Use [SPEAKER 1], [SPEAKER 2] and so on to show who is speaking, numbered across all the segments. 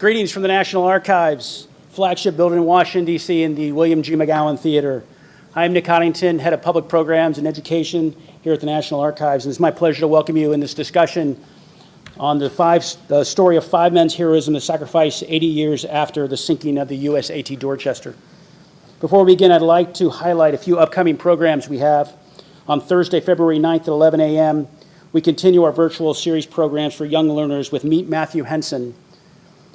[SPEAKER 1] Greetings from the National Archives, flagship building in Washington, D.C. in the William G. McGowan Theater. I'm Nick Coddington, Head of Public Programs and Education here at the National Archives, and it's my pleasure to welcome you in this discussion on the, five, the story of five men's heroism and sacrifice 80 years after the sinking of the USAT Dorchester. Before we begin, I'd like to highlight a few upcoming programs we have. On Thursday, February 9th at 11 a.m., we continue our virtual series programs for young learners with Meet Matthew Henson.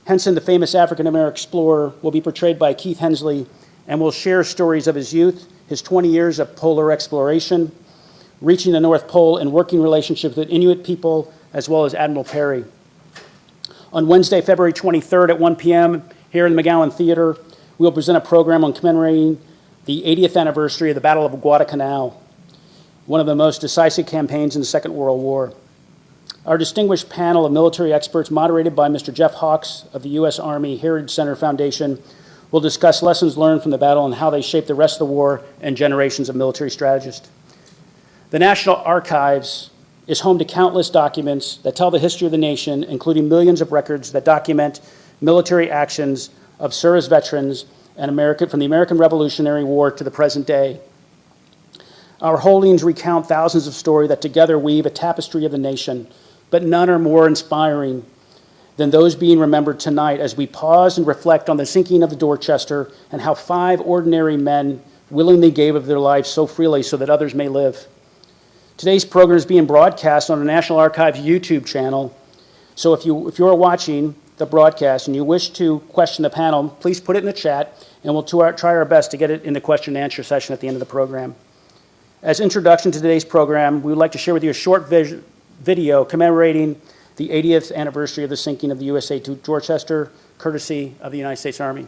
[SPEAKER 1] Henson, the famous African-American explorer, will be portrayed by Keith Hensley and will share stories of his youth, his 20 years of polar exploration, reaching the North Pole and working relationships with Inuit people, as well as Admiral Peary. On Wednesday, February 23rd at 1 p.m. here in the McGowan Theater, we will present a program on commemorating the 80th anniversary of the Battle of Guadalcanal, one of the most decisive campaigns in the Second World War. Our distinguished panel of military experts, moderated by Mr. Jeff Hawks of the U.S. Army Heritage Center Foundation, will discuss lessons learned from the battle and how they shaped the rest of the war and generations of military strategists. The National Archives is home to countless documents that tell the history of the nation, including millions of records that document military actions of service veterans and from the American Revolutionary War to the present day. Our holdings recount thousands of stories that together weave a tapestry of the nation, but none are more inspiring than those being remembered tonight as we pause and reflect on the sinking of the Dorchester and how five ordinary men willingly gave of their lives so freely so that others may live. Today's program is being broadcast on the National Archives YouTube channel. So if, you, if you're watching the broadcast and you wish to question the panel, please put it in the chat and we'll try our best to get it in the question and answer session at the end of the program. As introduction to today's program, we would like to share with you a short video commemorating the 80th anniversary of the sinking of the USAT Dorchester, courtesy of the United States Army.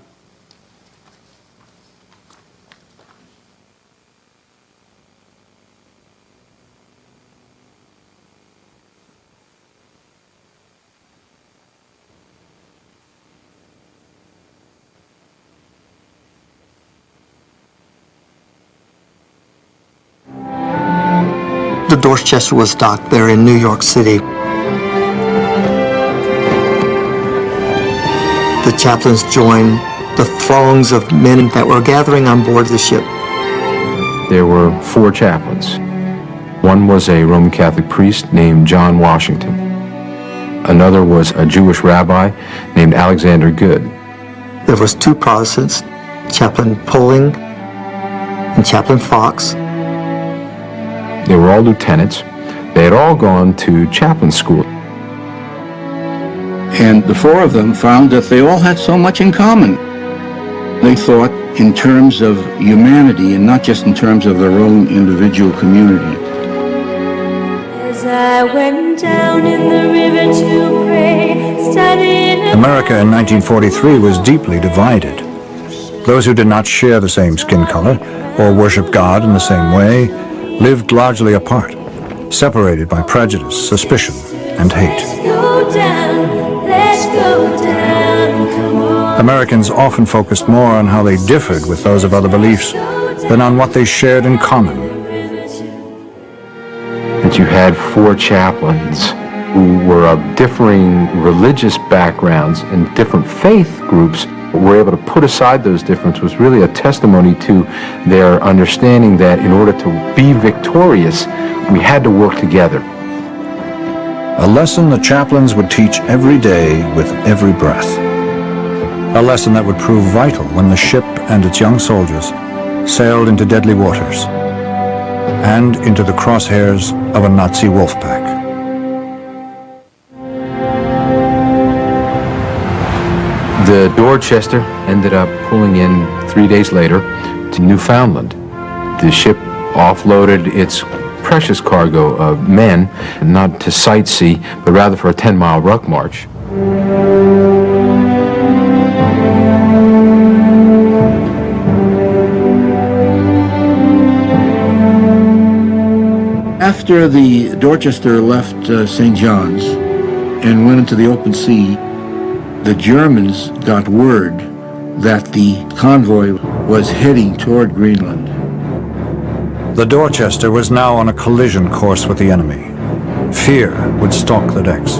[SPEAKER 2] Dorchester was docked there in New York City. The chaplains joined the throngs of men that were gathering on board the ship.
[SPEAKER 3] There were four chaplains. One was a Roman Catholic priest named John Washington. Another was a Jewish rabbi named Alexander Goode.
[SPEAKER 2] There was two Protestants, Chaplain Poling and Chaplain Fox.
[SPEAKER 3] They were all lieutenants. They had all gone to chaplain school.
[SPEAKER 4] And the four of them found that they all had so much in common. They thought in terms of humanity and not just in terms of their own individual community.
[SPEAKER 5] As I went down in the river to pray, studying
[SPEAKER 6] America in 1943 was deeply divided. Those who did not share the same skin color or worship God in the same way lived largely apart, separated by prejudice, suspicion, and hate.
[SPEAKER 5] down, let's go down, come on.
[SPEAKER 6] Americans often focused more on how they differed with those of other beliefs than on what they shared in common.
[SPEAKER 3] That you had four chaplains who were of differing religious backgrounds and different faith groups were able to put aside those differences was really a testimony to their understanding that in order to be victorious, we had to work together.
[SPEAKER 6] A lesson the chaplains would teach every day with every breath. A lesson that would prove vital when the ship and its young soldiers sailed into deadly waters and into the crosshairs of a Nazi wolf pack.
[SPEAKER 3] Dorchester ended up pulling in three days later to Newfoundland. The ship offloaded its precious cargo of men, not to sightsee, but rather for a 10-mile ruck march.
[SPEAKER 4] After the Dorchester left uh, St. John's and went into the open sea, the Germans got word that the convoy was heading toward Greenland.
[SPEAKER 6] The Dorchester was now on a collision course with the enemy. Fear would stalk the decks.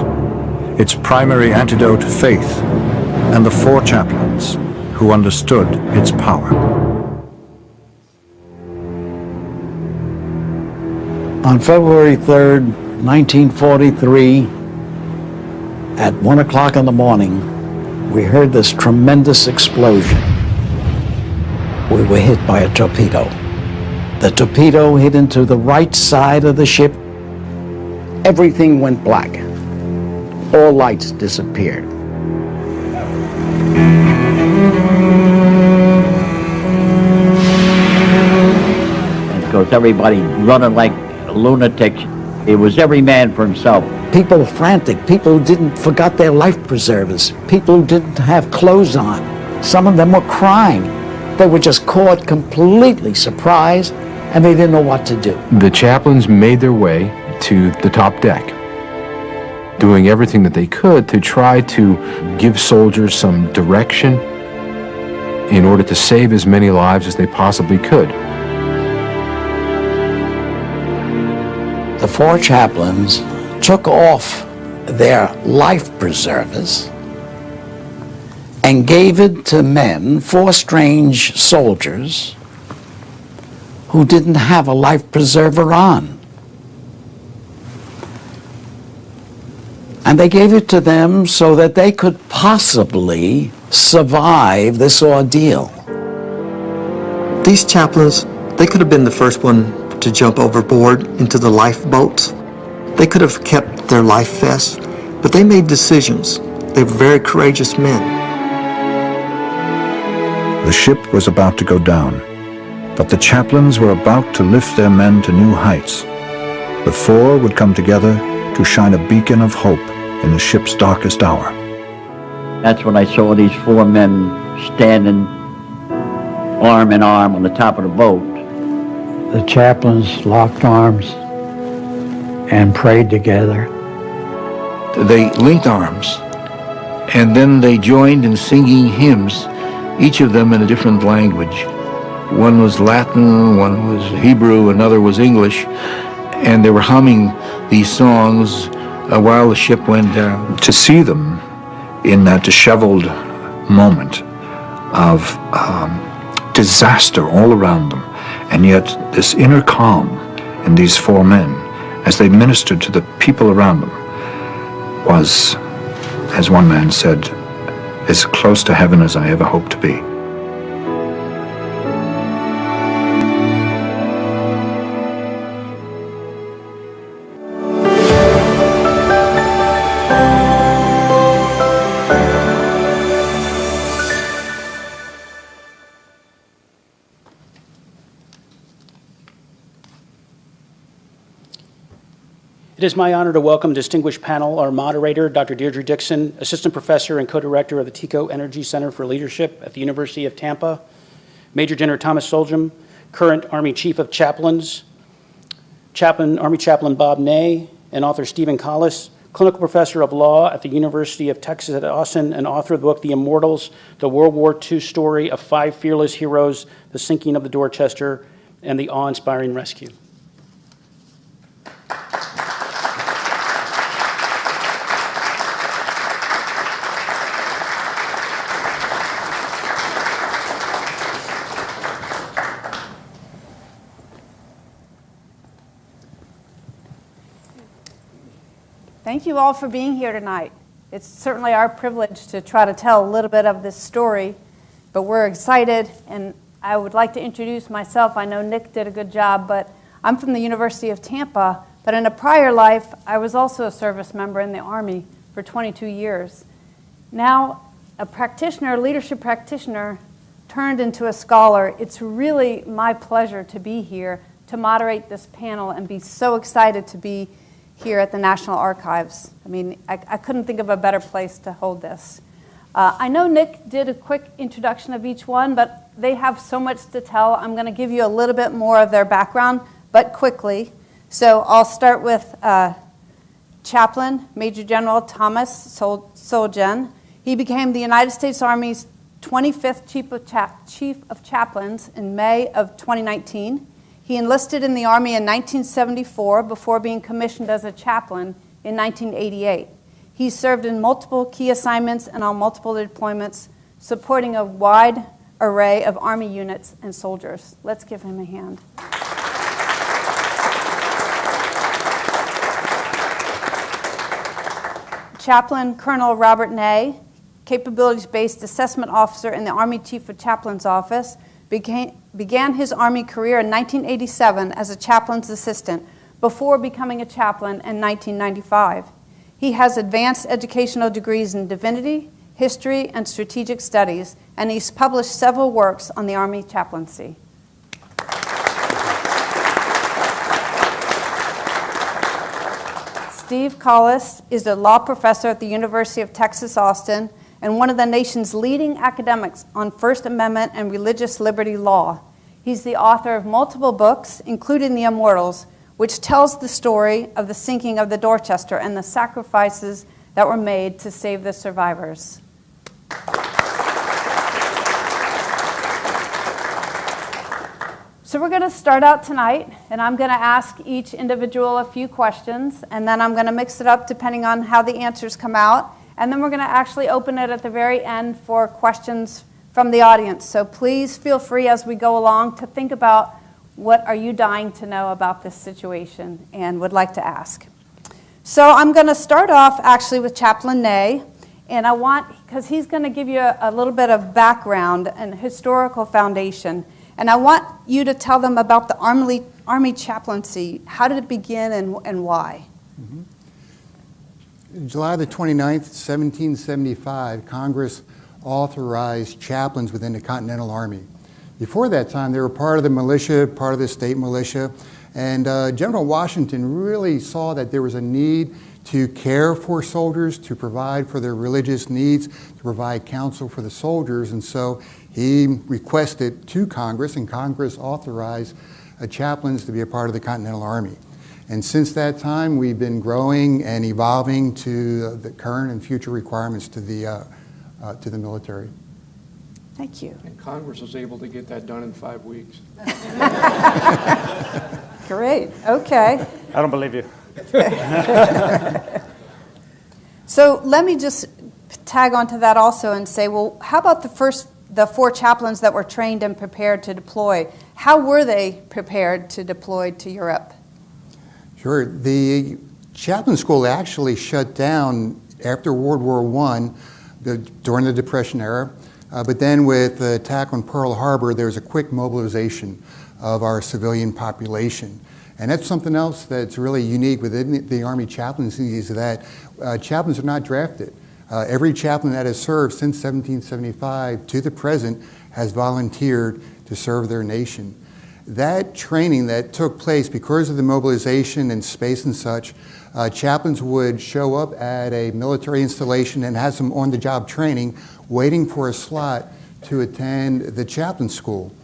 [SPEAKER 6] Its primary antidote, faith, and the four chaplains who understood its power.
[SPEAKER 7] On February 3rd, 1943, at 1 o'clock in the morning, we heard this tremendous explosion. We were hit by a torpedo. The torpedo hit into the right side of the ship. Everything went black. All lights disappeared.
[SPEAKER 8] Of course, everybody running like lunatics. It was every man for himself.
[SPEAKER 7] People were frantic. People who didn't forgot their life preservers. People who didn't have clothes on. Some of them were crying. They were just caught completely surprised and they didn't know what to do.
[SPEAKER 3] The chaplains made their way to the top deck, doing everything that they could to try to give soldiers some direction in order to save as many lives as they possibly could.
[SPEAKER 7] The four chaplains took off their life preservers and gave it to men, four strange soldiers, who didn't have a life preserver on. And they gave it to them so that they could possibly survive this ordeal.
[SPEAKER 2] These chaplains, they could have been the first one to jump overboard into the lifeboats. They could have kept their life vests, but they made decisions. They were very courageous men.
[SPEAKER 6] The ship was about to go down, but the chaplains were about to lift their men to new heights. The four would come together to shine a beacon of hope in the ship's darkest hour.
[SPEAKER 8] That's when I saw these four men standing arm in arm on the top of the boat.
[SPEAKER 7] The chaplains locked arms and prayed together.
[SPEAKER 4] They linked arms, and then they joined in singing hymns, each of them in a different language. One was Latin, one was Hebrew, another was English, and they were humming these songs uh, while the ship went down.
[SPEAKER 6] To see them in that disheveled moment of um, disaster all around them, and yet this inner calm in these four men as they ministered to the people around them was, as one man said, as close to heaven as I ever hoped to be.
[SPEAKER 1] It is my honor to welcome distinguished panel, our moderator, Dr. Deirdre Dixon, Assistant Professor and Co-Director of the TECO Energy Center for Leadership at the University of Tampa, Major General Thomas Solhjem, current Army Chief of Chaplains, Chaplain, Army Chaplain Bob Ney, and author Steven Collis, Clinical Professor of Law at the University of Texas at Austin, and author of the book The Immortals, the World War II story of five fearless heroes, the sinking of the Dorchester, and the awe-inspiring rescue.
[SPEAKER 9] Thank you all for being here tonight. It's certainly our privilege to try to tell a little bit of this story, but we're excited, and I would like to introduce myself. I know Nick did a good job, but I'm from the University of Tampa, but in a prior life, I was also a service member in the Army for 22 years. Now, a practitioner, leadership practitioner, turned into a scholar. It's really my pleasure to be here to moderate this panel and be so excited to be here at the National Archives. I mean, I, I couldn't think of a better place to hold this. Uh, I know Nick did a quick introduction of each one, but they have so much to tell. I'm going to give you a little bit more of their background, but quickly. So I'll start with uh, Chaplain Major General Thomas Sol-. He became the United States Army's 25th Chief of, Cha- Chief of Chaplains in May of 2019. He enlisted in the Army in 1974 before being commissioned as a chaplain in 1988. He served in multiple key assignments and on multiple deployments, supporting a wide array of Army units and soldiers. Let's give him a hand. Chaplain Colonel Robert Ney, capabilities-based assessment officer in the Army Chief of Chaplain's Office, became, began his Army career in 1987 as a chaplain's assistant before becoming a chaplain in 1995. He has advanced educational degrees in divinity, history, and strategic studies, and he's published several works on the Army chaplaincy. Steve Collis is a law professor at the University of Texas Austin and one of the nation's leading academics on First Amendment and religious liberty law. He's the author of multiple books, including The Immortals, which tells the story of the sinking of the Dorchester and the sacrifices that were made to save the survivors. So we're going to start out tonight, and I'm going to ask each individual a few questions, and then I'm going to mix it up depending on how the answers come out. And then we're going to actually open it at the very end for questions from the audience. So please feel free as we go along to think about what are you dying to know about this situation and would like to ask. So I'm going to start off actually with Chaplain Ney, and I want, because he's going to give you a, a little bit of background and historical foundation. And I want you to tell them about the Army, Army chaplaincy. How did it begin and, and why?
[SPEAKER 10] Mm-hmm. July the 29th, 1775, Congress authorized chaplains within the Continental Army. Before that time, they were part of the militia, part of the state militia, and uh, General Washington really saw that there was a need to care for soldiers, to provide for their religious needs, to provide counsel for the soldiers, and so he requested to Congress, and Congress authorized uh, chaplains to be a part of the Continental Army. And since that time, we've been growing and evolving to uh, the current and future requirements to the, uh, uh, to the military.
[SPEAKER 9] Thank you.
[SPEAKER 11] And Congress was able to get that done in five weeks.
[SPEAKER 9] Great, okay.
[SPEAKER 1] I don't believe you.
[SPEAKER 9] so let me just tag onto that also and say, well, how about the first the four chaplains that were trained and prepared to deploy. How were they prepared to deploy to Europe?
[SPEAKER 10] Sure. The chaplain school actually shut down after World War I the, during the Depression era. Uh, but then with the attack on Pearl Harbor, there was a quick mobilization of our civilian population. And that's something else that's really unique within the Army chaplaincy is that uh, chaplains are not drafted. Uh, every chaplain that has served since 1775 to the present has volunteered to serve their nation. That training that took place because of the mobilization and space and such, uh, chaplains would show up at a military installation and have some on-the-job training waiting for a slot to attend the chaplain school.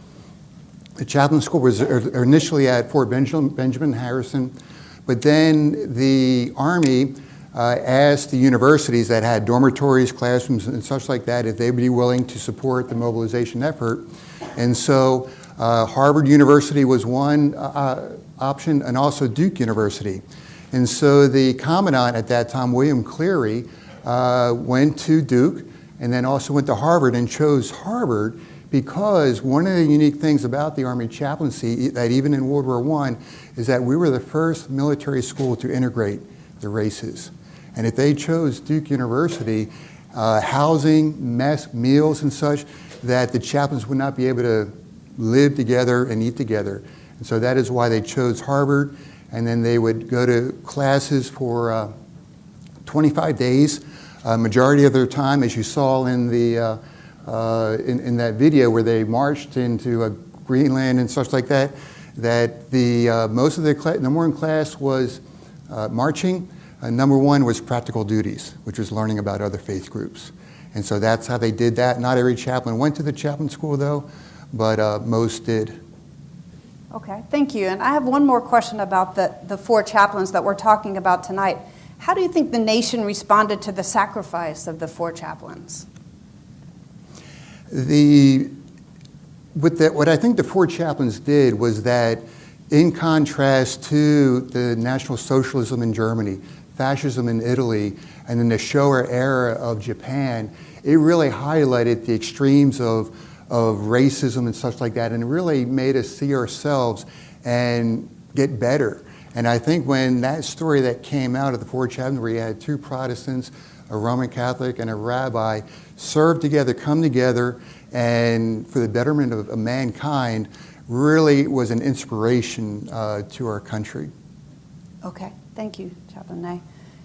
[SPEAKER 10] The chaplain school was initially at Fort Benjamin, Benjamin Harrison, but then the Army uh, asked the universities that had dormitories, classrooms, and such like that if they would be willing to support the mobilization effort. And so uh, Harvard University was one uh, option, and also Duke University. And so the commandant at that time, William Cleary, uh, went to Duke and then also went to Harvard and chose Harvard because one of the unique things about the Army chaplaincy, that even in World War I, is that we were the first military school to integrate the races. And if they chose Duke University, uh, housing, mess, meals and such, that the chaplains would not be able to live together and eat together. And so that is why they chose Harvard. And then they would go to classes for uh, 25 days. Uh, majority of their time, as you saw in, the, uh, uh, in, in, that video where they marched into Greenland and such like that, that the, uh, most of their number one class was marching, uh, number one was practical duties, which was learning about other faith groups. And so that's how they did that. Not every chaplain went to the chaplain school, though, but uh, most did.
[SPEAKER 9] Okay, thank you. And I have one more question about the, the four chaplains that we're talking about tonight. How do you think the nation responded to the sacrifice of the four chaplains?
[SPEAKER 10] The, with the, what I think the four chaplains did was that, in contrast to the National Socialism in Germany, fascism in Italy, and then the Showa era of Japan, it really highlighted the extremes of, of racism and such like that, and really made us see ourselves and get better. And I think when that story that came out of the Four Chaplains, where you had two Protestants, a Roman Catholic, and a rabbi, serve together, come together, and for the betterment of, of mankind, really was an inspiration uh, to our country.
[SPEAKER 9] Okay, thank you, Chaplain Nay.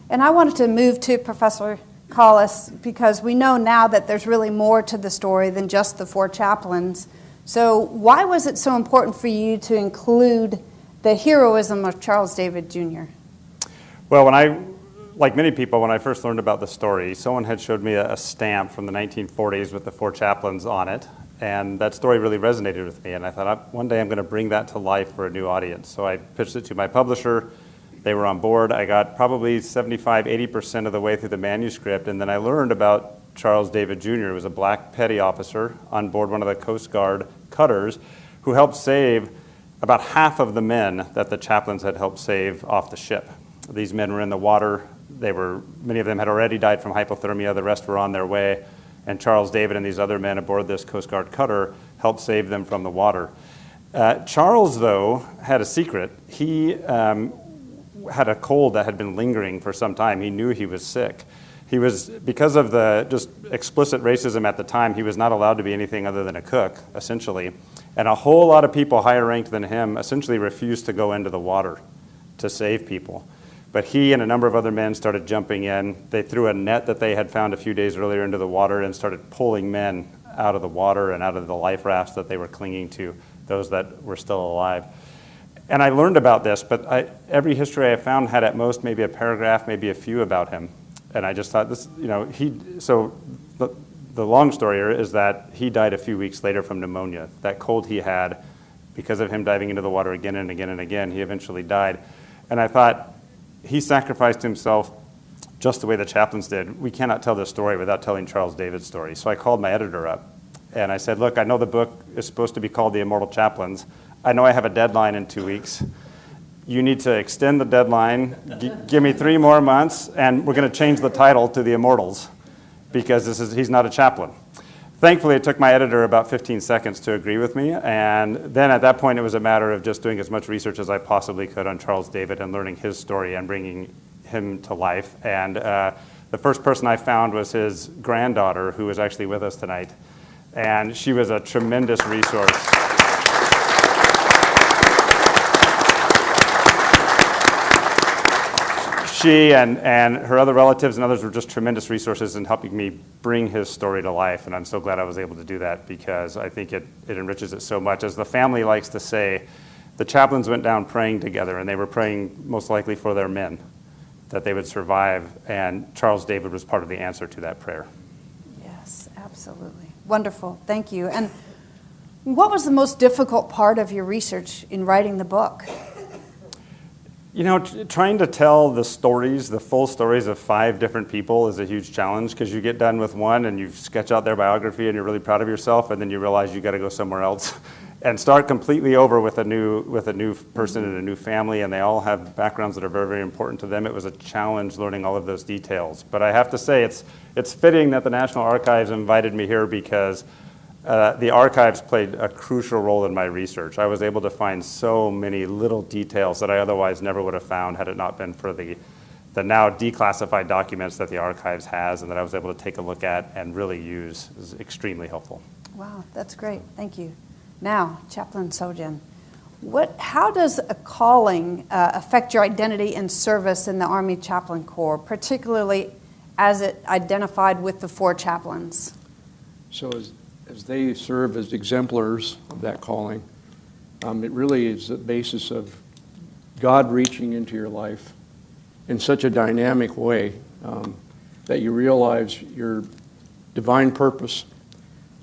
[SPEAKER 9] And I wanted to move to Professor Collis because we know now that there's really more to the story than just the four chaplains. So, why was it so important for you to include the heroism of Charles David Jr.?
[SPEAKER 12] Well, when I, like many people, when I first learned about the story, someone had showed me a, a stamp from the 1940s with the four chaplains on it, and that story really resonated with me. And I thought, one day I'm going to bring that to life for a new audience. So I pitched it to my publisher. They were on board. I got probably 75, 80% of the way through the manuscript, and then I learned about Charles David Jr., who was a black petty officer on board one of the Coast Guard cutters who helped save about half of the men that the chaplains had helped save off the ship. These men were in the water. They were, many of them had already died from hypothermia. The rest were on their way. And Charles David and these other men aboard this Coast Guard cutter helped save them from the water. Uh, Charles, though, had a secret. He um, had a cold that had been lingering for some time. He knew he was sick. He was, because of the just explicit racism at the time, he was not allowed to be anything other than a cook, essentially. And a whole lot of people higher ranked than him essentially refused to go into the water to save people. But he and a number of other men started jumping in. They threw a net that they had found a few days earlier into the water and started pulling men out of the water and out of the life rafts that they were clinging to, those that were still alive. And I learned about this, but I, every history I found had at most maybe a paragraph, maybe a few about him. And I just thought this, you know, he, so the, the long story is that he died a few weeks later from pneumonia. That cold he had, because of him diving into the water again and again and again, he eventually died. And I thought, he sacrificed himself just the way the chaplains did. We cannot tell this story without telling Charles David's story. So I called my editor up and I said, Look, I know the book is supposed to be called The Immortal Chaplains. I know I have a deadline in two weeks. You need to extend the deadline, G- give me three more months, and we're going to change the title to The Immortals because this is, he's not a chaplain. Thankfully, it took my editor about 15 seconds to agree with me, and then at that point, it was a matter of just doing as much research as I possibly could on Charles David and learning his story and bringing him to life. And uh, the first person I found was his granddaughter, who is actually with us tonight, and she was a tremendous resource. She and, and her other relatives and others were just tremendous resources in helping me bring his story to life. And I'm so glad I was able to do that because I think it, it enriches it so much. As the family likes to say, the chaplains went down praying together, and they were praying most likely for their men that they would survive. And Charles David was part of the answer to that prayer.
[SPEAKER 9] Yes, absolutely. Wonderful. Thank you. And what was the most difficult part of your research in writing the book?
[SPEAKER 12] You know, trying to tell the stories, the full stories of five different people is a huge challenge because you get done with one and you sketch out their biography and you're really proud of yourself, and then you realize you got to go somewhere else and start completely over with a new with a new person and a new family, and they all have backgrounds that are very very important to them. It was a challenge learning all of those details, but I have to say it's it's fitting that the National Archives invited me here because uh, the archives played a crucial role in my research. I was able to find so many little details that I otherwise never would have found had it not been for the, the now declassified documents that the archives has and that I was able to take a look at and really use. is extremely helpful.
[SPEAKER 9] Wow, that's great. Thank you. Now, Chaplain Solhjem, what, how does a calling uh, affect your identity and service in the Army Chaplain Corps, particularly as it identified with the four chaplains?
[SPEAKER 11] So as, as they serve as exemplars of that calling, um, it really is the basis of God reaching into your life in such a dynamic way um, that you realize your divine purpose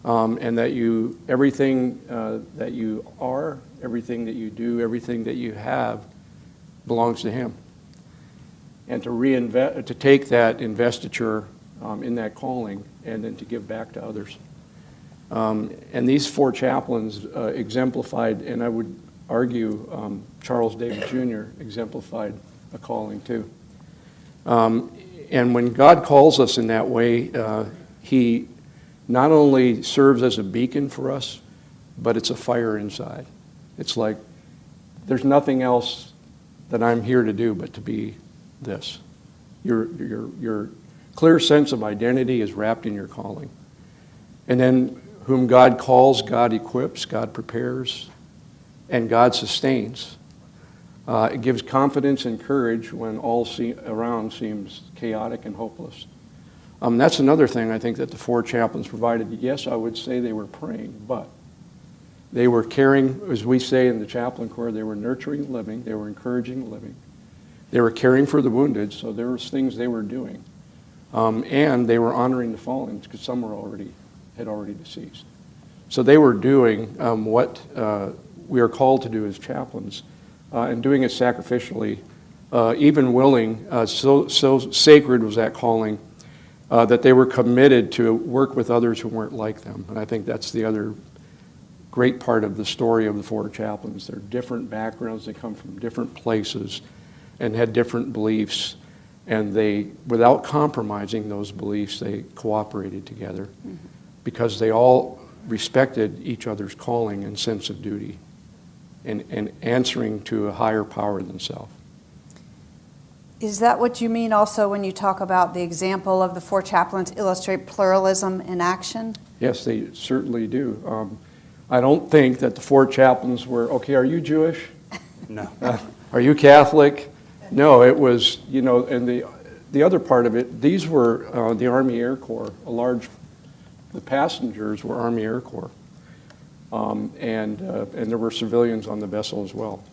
[SPEAKER 11] um, and that you everything uh, that you are, everything that you do, everything that you have belongs to Him. And to reinvest, to take that investiture um, in that calling and then to give back to others. Um, and these four chaplains uh, exemplified, and I would argue um, Charles David Jr. exemplified a calling too. Um, and when God calls us in that way, uh, He not only serves as a beacon for us, but it's a fire inside. It's like there's nothing else that I'm here to do but to be this. Your, your, your clear sense of identity is wrapped in your calling. And then, whom God calls, God equips, God prepares, and God sustains. Uh, it gives confidence and courage when all see, around seems chaotic and hopeless. Um, that's another thing I think that the four chaplains provided. Yes, I would say they were praying, but they were caring, as we say in the chaplain corps, they were nurturing living, they were encouraging living, they were caring for the wounded, so there was things they were doing. Um, and they were honoring the fallen because some were already, had already deceased. So they were doing um, what uh, we are called to do as chaplains uh, and doing it sacrificially, uh, even willing, uh, so, so sacred was that calling uh, that they were committed to work with others who weren't like them. And I think that's the other great part of the story of the four chaplains. They're different backgrounds, they come from different places and had different beliefs. And they, without compromising those beliefs, they cooperated together mm-hmm. Because they all respected each other's calling and sense of duty and, and answering to a higher power than self.
[SPEAKER 9] Is that what you mean also when you talk about the example of the four chaplains illustrate pluralism in action?
[SPEAKER 11] Yes, they certainly do. Um, I don't think that the four chaplains were, okay, are you Jewish?
[SPEAKER 12] No.
[SPEAKER 11] Uh, are you Catholic? No, it was, you know, and the, the other part of it, these were uh, the Army Air Corps, a large, the passengers were Army Air Corps. Um, and, uh, and there were civilians on the vessel as well.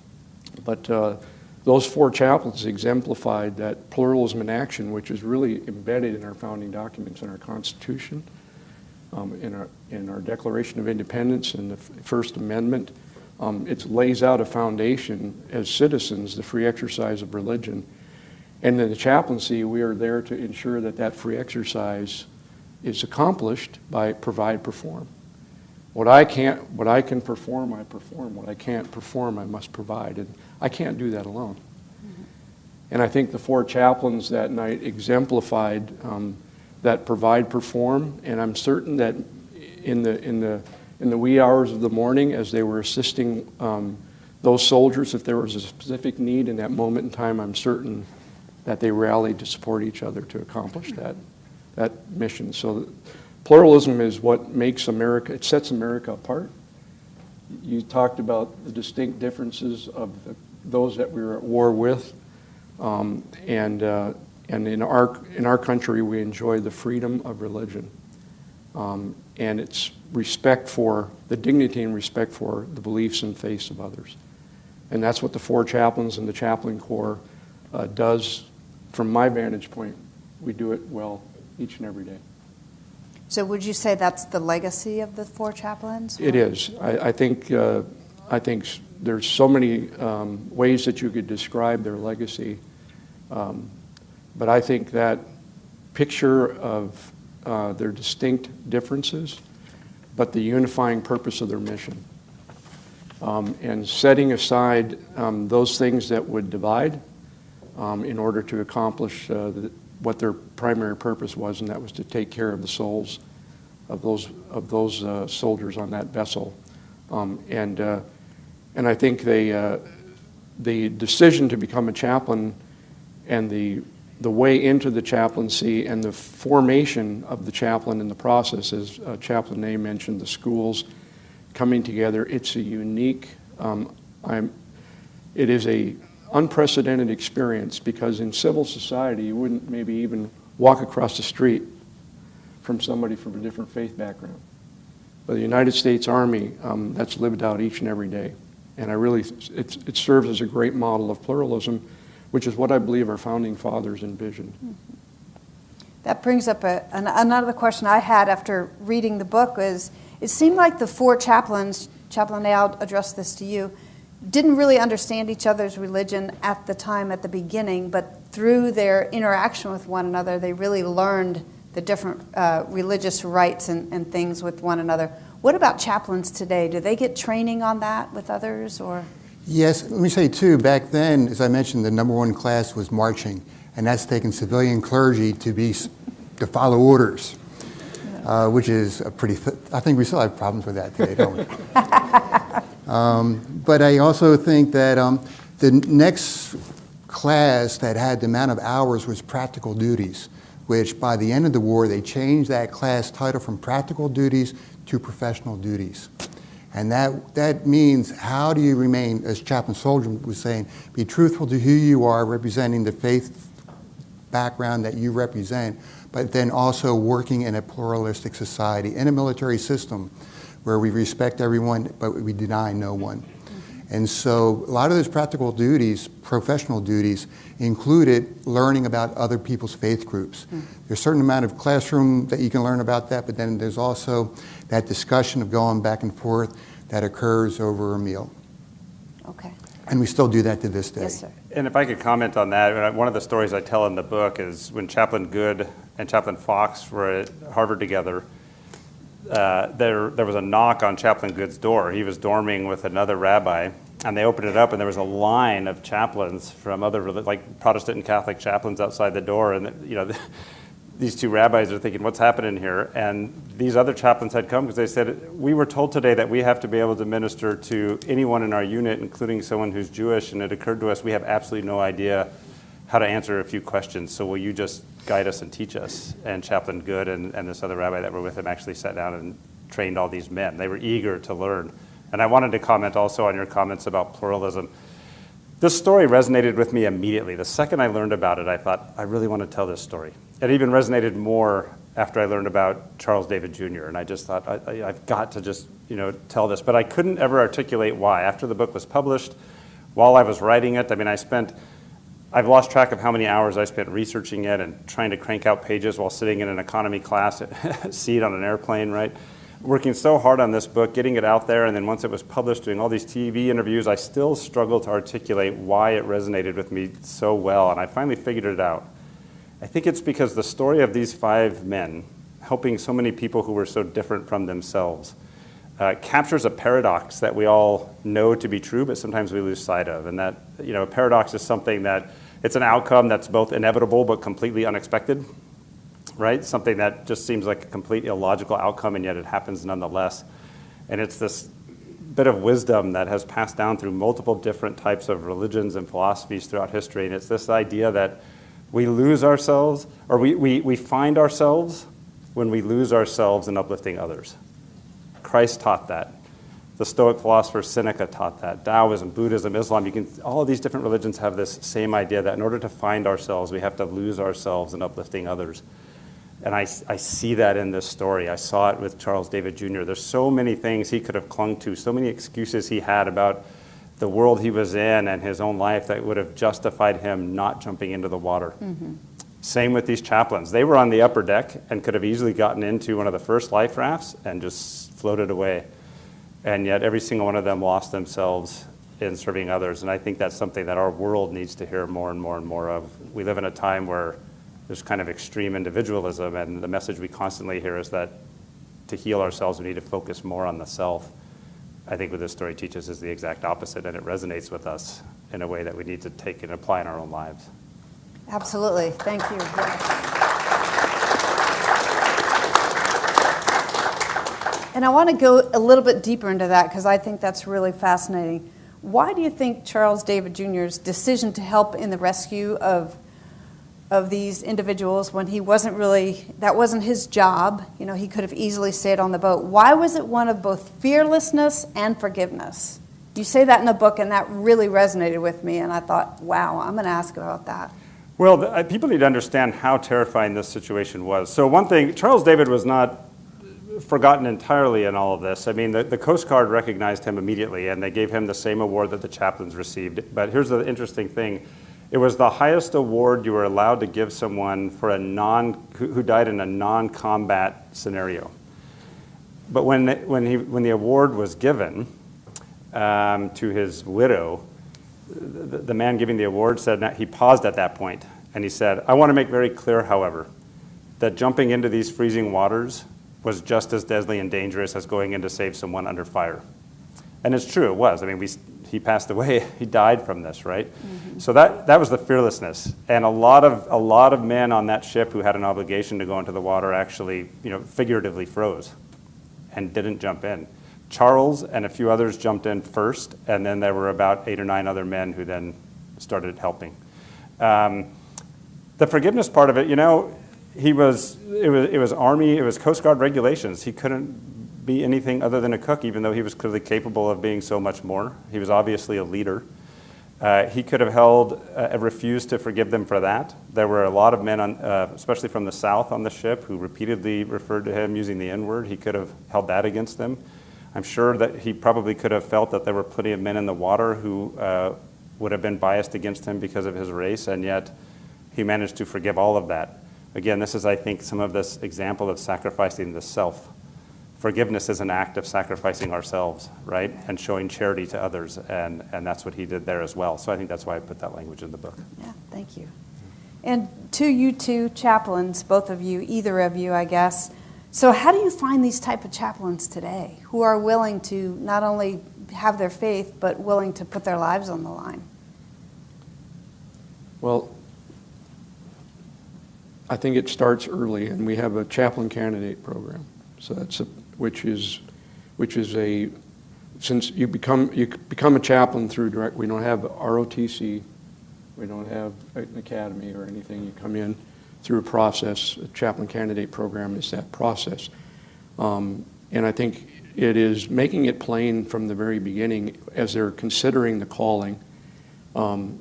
[SPEAKER 11] But uh, those four chaplains exemplified that pluralism in action, which is really embedded in our founding documents, in our Constitution, um, in, our, in our Declaration of Independence, and the First Amendment. Um, it lays out a foundation as citizens, the free exercise of religion. And in the chaplaincy, we are there to ensure that that free exercise is accomplished by provide, perform. What I can't, what I can perform, I perform. What I can't perform, I must provide. And I can't do that alone. And I think the four chaplains that night exemplified um, that provide, perform. And I'm certain that in the in the in the wee hours of the morning, as they were assisting um, those soldiers, if there was a specific need in that moment in time, I'm certain that they rallied to support each other to accomplish that that mission. So pluralism is what makes America, it sets America apart. You talked about the distinct differences of the, those that we were at war with. Um, and uh, and in, our, in our country, we enjoy the freedom of religion. Um, and it's respect for the dignity and respect for the beliefs and faiths of others. And that's what the four chaplains and the chaplain corps uh, does from my vantage point. We do it well each and every day.
[SPEAKER 9] So would you say that's the legacy of the four chaplains?
[SPEAKER 11] It is. I, I think, uh, I think there's so many um, ways that you could describe their legacy. Um, but I think that picture of uh, their distinct differences, but the unifying purpose of their mission. Um, and setting aside um, those things that would divide um, in order to accomplish uh, the, what their primary purpose was, and that was to take care of the souls of those of those uh, soldiers on that vessel. Um, and uh, and I think they uh, the decision to become a chaplain and the the way into the chaplaincy and the formation of the chaplain in the process, as uh, Chaplain Ney mentioned, the schools coming together. It's a unique, um, I'm. it is a unprecedented experience because in civil society you wouldn't maybe even walk across the street from somebody from a different faith background. But the United States Army, um, that's lived out each and every day. And I really, it serves as a great model of pluralism which is what I believe our founding fathers envisioned.
[SPEAKER 9] That brings up a, an, another question I had after reading the book is, it seemed like the four chaplains, Chaplain Ney, I'll address this to you, didn't really understand each other's religion at the time, at the beginning, but through their interaction with one another, they really learned the different uh, religious rites and, and things with one another. What about chaplains today? Do they get training on that with others, or?
[SPEAKER 10] Yes, let me say too, back then, as I mentioned, the number one class was marching. and that's taken civilian clergy to be, to follow orders, uh, which is a pretty, th- I think we still have problems with that today, don't we? Um, But I also think that um, the next class that had the amount of hours was practical duties, which by the end of the war, they changed that class title from practical duties to professional duties. And that, that means how do you remain, as Chaplain Solhjem was saying, be truthful to who you are, representing the faith background that you represent, but then also working in a pluralistic society, in a military system where we respect everyone, but we deny no one. And so a lot of those practical duties, professional duties, included learning about other people's faith groups. There's a certain amount of classroom that you can learn about that, but then there's also that discussion of going back and forth that occurs over a meal.
[SPEAKER 9] Okay.
[SPEAKER 10] And we still do that to this day.
[SPEAKER 9] Yes, sir.
[SPEAKER 12] And if I could comment on that, uh, one of the stories I tell in the book is when Chaplain Goode and Chaplain Fox were at Harvard together, uh, there, there was a knock on Chaplain Goode's door. He was dorming with another rabbi, and they opened it up, and there was a line of chaplains from other, like Protestant and Catholic chaplains outside the door, and, you know, these two rabbis are thinking, what's happening here? And these other chaplains had come because they said, we were told today that we have to be able to minister to anyone in our unit, including someone who's Jewish, and it occurred to us we have absolutely no idea how to answer a few questions. So will you just guide us and teach us? And Chaplain Goode and, and this other rabbi that were with him actually sat down and trained all these men. They were eager to learn. And I wanted to comment also on your comments about pluralism. This story resonated with me immediately. The second I learned about it, I thought, I really want to tell this story. It even resonated more after I learned about Charles David Jr. And I just thought, I, I've got to just, you know, tell this. But I couldn't ever articulate why. After the book was published, while I was writing it, I mean, I spent, I've lost track of how many hours I spent researching it and trying to crank out pages while sitting in an economy class seat on an airplane, right? Working so hard on this book, getting it out there, and then once it was published, doing all these TV interviews, I still struggled to articulate why it resonated with me so well, and I finally figured it out. I think it's because the story of these five men helping so many people who were so different from themselves uh, captures a paradox that we all know to be true, but sometimes we lose sight of. And that, you know, a paradox is something that it's an outcome that's both inevitable but completely unexpected, right? Something that just seems like a complete illogical outcome, and yet it happens nonetheless. And it's this bit of wisdom that has passed down through multiple different types of religions and philosophies throughout history. And it's this idea that we lose ourselves, or we, we, we find ourselves when we lose ourselves in uplifting others. Christ taught that. The Stoic philosopher Seneca taught that. Taoism, Buddhism, Islam, you can, all of these different religions have this same idea that in order to find ourselves, we have to lose ourselves in uplifting others. And I, I see that in this story. I saw it with Charles David Jr. There's so many things he could have clung to, so many excuses he had about the world he was in and his own life that would have justified him not jumping into the water. Mm-hmm. Same with these chaplains. They were on the upper deck and could have easily gotten into one of the first life rafts and just floated away. And yet, every single one of them lost themselves in serving others. And I think that's something that our world needs to hear more and more and more of. We live in a time where there's kind of extreme individualism, and the message we constantly hear is that to heal ourselves, we need to focus more on the self. I think what this story teaches is the exact opposite, and it resonates with us in a way that we need to take and apply in our own lives.
[SPEAKER 9] Absolutely. Thank you. Yes. And I want to go a little bit deeper into that because I think that's really fascinating. Why do you think Charles David Jr.'s decision to help in the rescue of of these individuals when he wasn't really that wasn't his job, you know, he could have easily stayed on the boat. Why was it one of both fearlessness and forgiveness? You say that in the book and that really resonated with me and I thought, wow, I'm going to ask about that.
[SPEAKER 12] Well, the, uh, people need to understand how terrifying this situation was. So, one thing, Charles David was not forgotten entirely in all of this. I mean, the, the Coast Guard recognized him immediately and they gave him the same award that the chaplains received. But here's the interesting thing it was the highest award you were allowed to give someone for a non, who, died in a non combat scenario. But when, when, he, when the award was given um, to his widow, the, the man giving the award said he paused at that point and he said, I want to make very clear, however, that jumping into these freezing waters was just as deadly and dangerous as going in to save someone under fire. And it's true, it was. I mean, we, he passed away, he died from this, right? So that, that was the fearlessness. And a lot of, a lot of men on that ship who had an obligation to go into the water actually, you know, figuratively froze and didn't jump in. Charles and a few others jumped in first, and then there were about eight or nine other men who then started helping. Um, the forgiveness part of it, you know, he was it, was, it was Army, it was Coast Guard regulations. He couldn't be anything other than a cook, even though he was clearly capable of being so much more. He was obviously a leader. Uh, he could have held, uh, refused to forgive them for that. There were a lot of men, on, uh, especially from the South on the ship, who repeatedly referred to him using the N word. He could have held that against them. I'm sure that he probably could have felt that there were plenty of men in the water who uh, would have been biased against him because of his race, and yet he managed to forgive all of that. Again, this is, I think, some of this example of sacrificing the self. Forgiveness is an act of sacrificing ourselves, right? And showing charity to others, and, and that's what he did there as well. So I think that's why I put that language in the book.
[SPEAKER 9] Yeah, thank you. And to you two chaplains, both of you, either of you, I guess. So how do you find these type of chaplains today who are willing to not only have their faith, but willing to put their lives on the line?
[SPEAKER 11] Well, I think it starts early, and we have a chaplain candidate program. So that's a, which is, which is a, since you become you become a chaplain through direct. We don't have ROTC, we don't have an academy or anything. You come in through a process. A chaplain candidate program is that process, um, and I think it is making it plain from the very beginning as they're considering the calling. Um,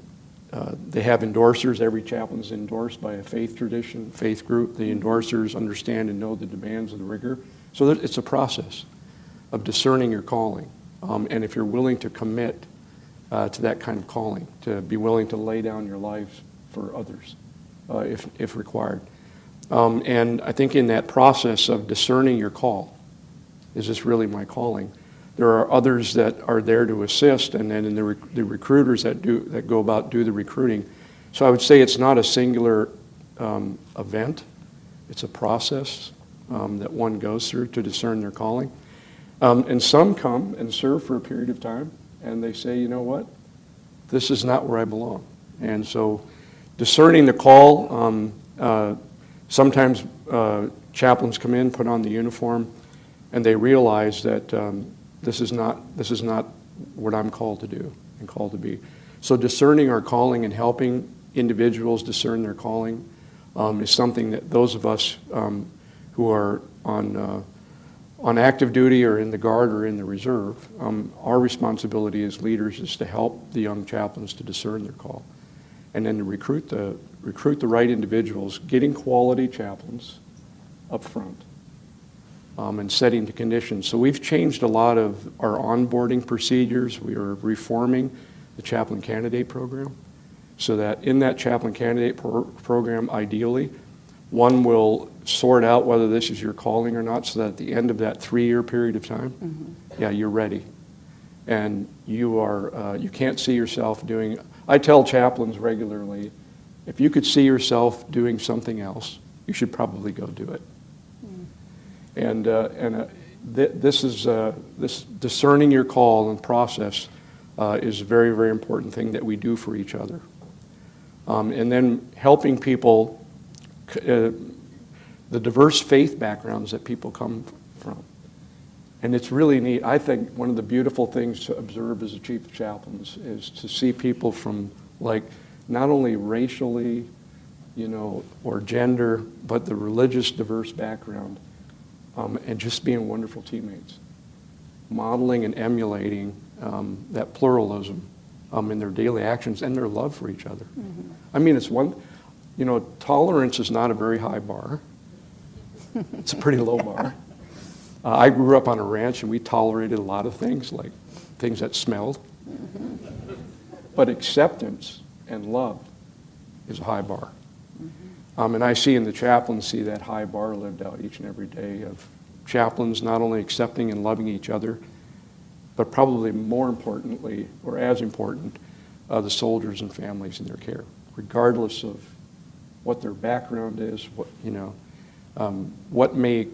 [SPEAKER 11] uh, they have endorsers. Every chaplain is endorsed by a faith tradition, faith group. The endorsers understand and know the demands of the rigor. So it's a process of discerning your calling. Um, and if you're willing to commit uh, to that kind of calling, to be willing to lay down your lives for others uh, if, if required. Um, and I think in that process of discerning your call, is this really my calling? There are others that are there to assist, and then in the, the recruiters that do that go about do the recruiting. So I would say it's not a singular um, event; it's a process um, that one goes through to discern their calling. Um, and some come and serve for a period of time, and they say, you know what, this is not where I belong. And so, discerning the call. Um, uh, sometimes uh, chaplains come in, put on the uniform, and they realize that um, this is not this is not what I'm called to do and called to be. So discerning our calling and helping individuals discern their calling um, is something that those of us um, who are on uh, on active duty or in the guard or in the reserve, um, our responsibility as leaders is to help the young chaplains to discern their call, and then to recruit the recruit the right individuals, getting quality chaplains up front um, and setting the conditions. So we've changed a lot of our onboarding procedures. We are reforming the chaplain candidate program so that in that chaplain candidate pro- program, ideally, one will sort out whether this is your calling or not so that at the end of that three-year period of time, yeah, you're ready. And you are, uh, you can't see yourself doing, I tell chaplains regularly, if you could see yourself doing something else, you should probably go do it. And, uh, and uh, th- this is uh, this discerning your call and process uh, is a very, very important thing that we do for each other. Um, and then helping people, uh, the diverse faith backgrounds that people come from. And it's really neat. I think one of the beautiful things to observe as a chief of chaplains is to see people from like not only racially, you know, or gender, but the religious diverse background um, and just being wonderful teammates, modeling and emulating um, that pluralism um, in their daily actions and their love for each other. Mm-hmm. I mean, it's one, you know, tolerance is not a very high bar. it's a pretty low bar. Uh, I grew up on a ranch and we tolerated a lot of things, like things that smelled. Mm-hmm. But acceptance and love is a high bar. Um, and I see in the chaplaincy that high bar lived out each and every day of chaplains not only accepting and loving each other, but probably more importantly, or as important, uh, the soldiers and families in their care, regardless of what their background is, what, you know, um, what may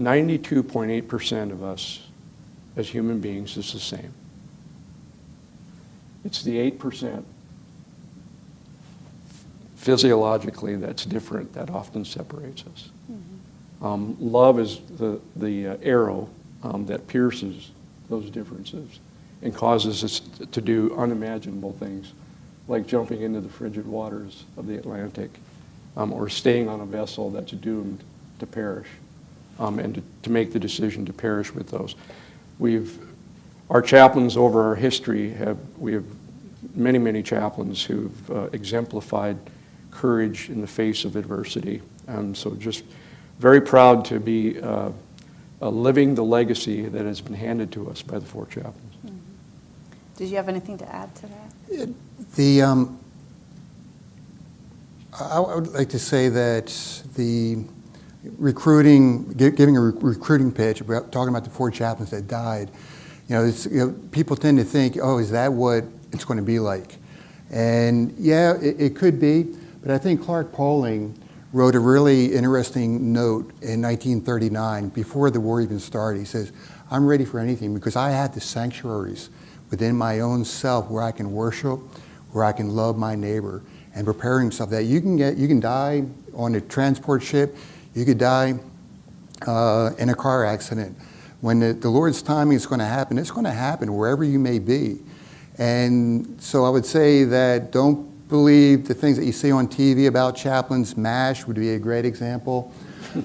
[SPEAKER 11] 92.8% of us as human beings is the same. It's the 8% physiologically that's different that often separates us. Um, love is the, the uh, arrow um, that pierces those differences and causes us to do unimaginable things, like jumping into the frigid waters of the Atlantic um, or staying on a vessel that's doomed to perish um, and to, to make the decision to perish with those. We've, our chaplains over our history have, we have many, many chaplains who've uh, exemplified courage in the face of adversity. Um, so just very proud to be uh, uh, living the legacy that has been handed to us by the four chaplains.
[SPEAKER 9] Did you have anything to add to that?
[SPEAKER 10] The, um, I I would like to say that the recruiting, gi- giving a re- recruiting pitch, about, talking about the four chaplains that died, you know, it's, you know, people tend to think, oh, is that what it's going to be like? And yeah, it, it could be, but I think Clark Poling wrote a really interesting note in 1939, before the war even started. He says, I'm ready for anything because I have the sanctuaries within my own self where I can worship, where I can love my neighbor, and prepare himself that you can get, you can die on a transport ship, you could die uh, in a car accident. When the, the Lord's timing is going to happen, it's going to happen wherever you may be. And so I would say that don't believe the things that you see on TV about chaplains. MASH would be a great example.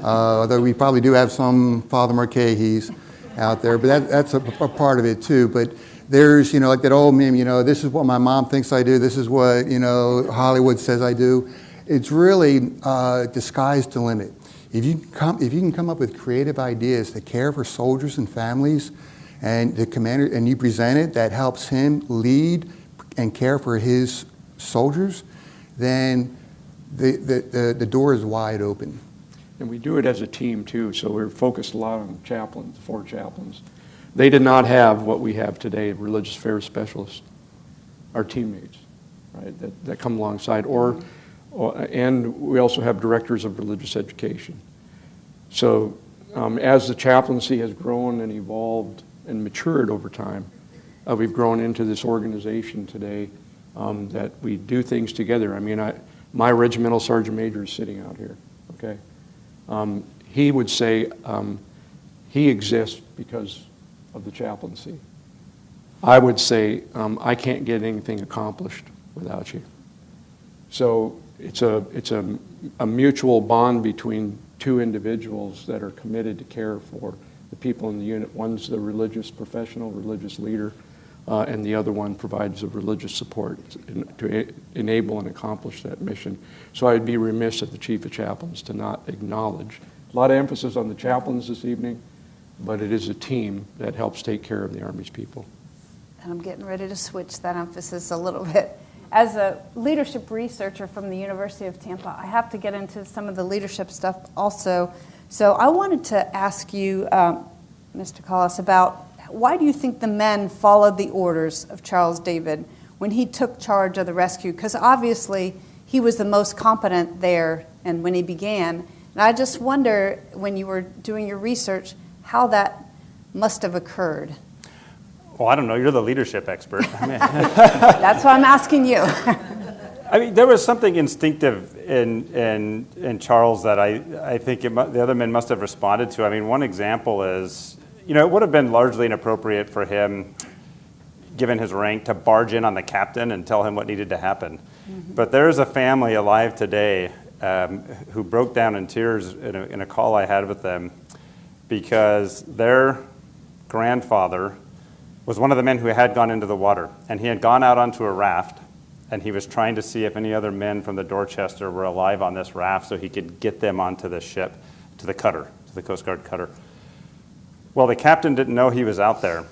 [SPEAKER 10] Uh, although we probably do have some Father Mulcahys out there, but that, that's a, a part of it too. But there's, you know, like that old meme, you know, this is what my mom thinks I do, this is what, you know, Hollywood says I do. It's really uh, disguised to limit. If you, come, if you can come up with creative ideas to care for soldiers and families, and the commander, and you present it, that helps him lead and care for his soldiers, then the, the, the, the door is wide open.
[SPEAKER 11] And we do it as a team too, so we're focused a lot on chaplains, four chaplains. They did not have what we have today, religious affairs specialists, our teammates, right, that, that come alongside. Or, or, and we also have directors of religious education. So um, as the chaplaincy has grown and evolved and matured over time, uh, we've grown into this organization today um, that we do things together. I mean, I, my regimental sergeant major is sitting out here, okay? Um, he would say um, he exists because of the chaplaincy. I would say um, I can't get anything accomplished without you. So it's a it's a, a mutual bond between two individuals that are committed to care for the people in the unit. One's the religious professional, religious leader, uh, and the other one provides the religious support to enable and accomplish that mission. So I'd be remiss of the chief of chaplains to not acknowledge. A lot of emphasis on the chaplains this evening, but it is a team that helps take care of the Army's people.
[SPEAKER 9] And I'm getting ready to switch that emphasis a little bit. As a leadership researcher from the University of Tampa, I have to get into some of the leadership stuff also. So I wanted to ask you, um, Mr. Collis, about why do you think the men followed the orders of Charles David when he took charge of the rescue? Because obviously he was the most competent there and when he began. And I just wonder, when you were doing your research, how that must have occurred.
[SPEAKER 12] Well, I don't know. You're the leadership expert. I mean,
[SPEAKER 9] That's why I'm asking you.
[SPEAKER 12] I mean, there was something instinctive in, in, in Charles that I, I think it, the other men must have responded to. I mean, one example is, you know, it would have been largely inappropriate for him, given his rank, to barge in on the captain and tell him what needed to happen. But there's a family alive today um, who broke down in tears in a, in a call I had with them because their grandfather was one of the men who had gone into the water, and he had gone out onto a raft, and he was trying to see if any other men from the Dorchester were alive on this raft so he could get them onto the ship, to the cutter, to the Coast Guard cutter. Well, the captain didn't know he was out there.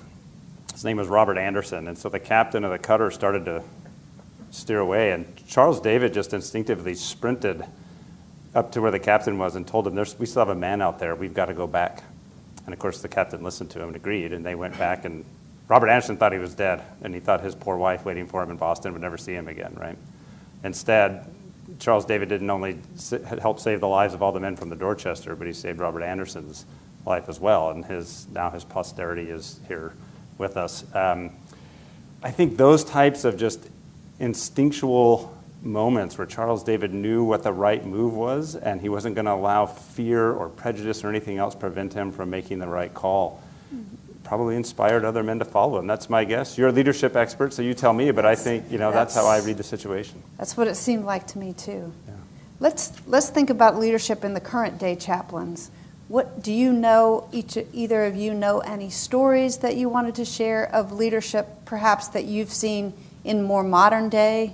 [SPEAKER 12] His name was Robert Anderson, and so the captain of the cutter started to steer away, and Charles David just instinctively sprinted up to where the captain was and told him, We still have a man out there, we've got to go back. And of course, the captain listened to him and agreed, and they went back. And Robert Anderson thought he was dead, and he thought his poor wife waiting for him in Boston would never see him again, right? Instead, Charles David didn't only help save the lives of all the men from the Dorchester, but he saved Robert Anderson's life as well, and his now his posterity is here with us. Um, I think those types of just instinctual moments where Charles David knew what the right move was, and he wasn't going to allow fear or prejudice or anything else prevent him from making the right call. Probably inspired other men to follow him. That's my guess. You're a leadership expert, so you tell me. But I think you know that's, how I read the situation.
[SPEAKER 9] That's what it seemed like to me too. Let's let's think about leadership in the current day chaplains. What do you know? Each either of you know any stories that you wanted to share of leadership, perhaps that you've seen in more modern day?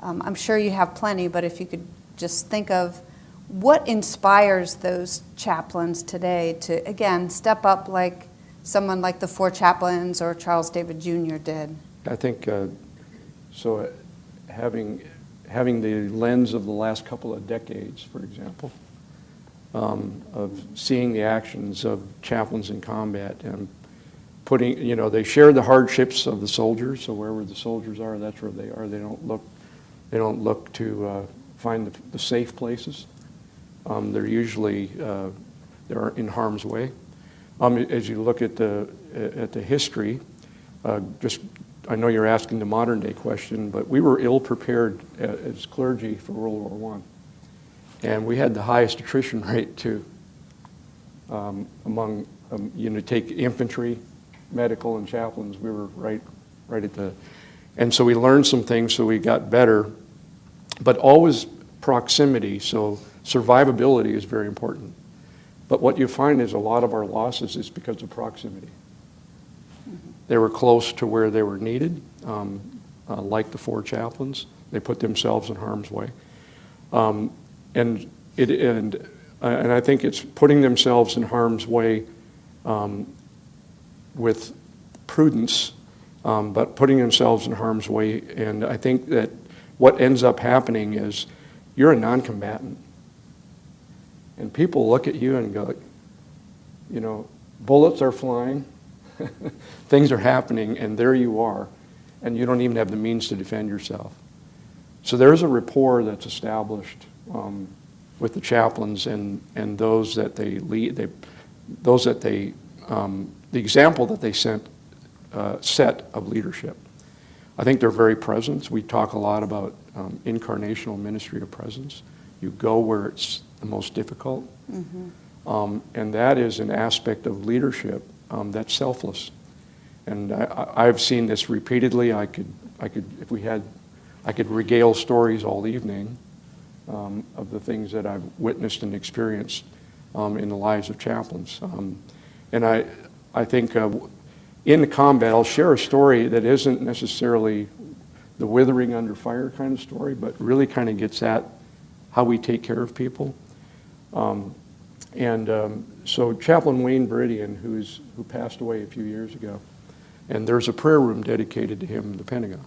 [SPEAKER 9] Um, I'm sure you have plenty, but if you could just think of what inspires those chaplains today to again step up like someone like the four chaplains or Charles David Jr. did.
[SPEAKER 11] I think uh, so. Uh, having having the lens of the last couple of decades, for example, um, of seeing the actions of chaplains in combat and putting, you know, they share the hardships of the soldiers. So wherever the soldiers are, that's where they are. They don't look, they don't look to uh, find the, the, safe places. Um, they're usually uh, they're in harm's way. Um, as you look at the at the history, uh, just I know you're asking the modern day question, but we were ill prepared as clergy for World War One, and we had the highest attrition rate too. Um, among um, you know, take infantry, medical, and chaplains, we were right, right at the, and so we learned some things, so we got better, but always proximity. So survivability is very important. But what you find is a lot of our losses is because of proximity. They were close to where they were needed, um, uh, like the four chaplains. They put themselves in harm's way. Um, and, it, and, uh, and I think it's putting themselves in harm's way um, with prudence, um, but putting themselves in harm's way. And I think that what ends up happening is you're a non-combatant. And people look at you and go, you know, bullets are flying, things are happening, and there you are, and you don't even have the means to defend yourself. So there's a rapport that's established um, with the chaplains and, and those that they lead, they, those that they, um, the example that they sent, uh, set of leadership. I think they're very present. We talk a lot about um, incarnational ministry of presence. You go where it's the most difficult. Mm-hmm. Um, and that is an aspect of leadership um, that's selfless. And I, have seen this repeatedly. I could, I could, if we had, I could regale stories all evening um, of the things that I've witnessed and experienced um, in the lives of chaplains. Um, and I, I think uh, in the combat, I'll share a story that isn't necessarily the withering under fire kind of story, but really kind of gets at how we take care of people. Um, and um, so Chaplain Wayne Beridian, who's, who passed away a few years ago, and there's a prayer room dedicated to him in the Pentagon.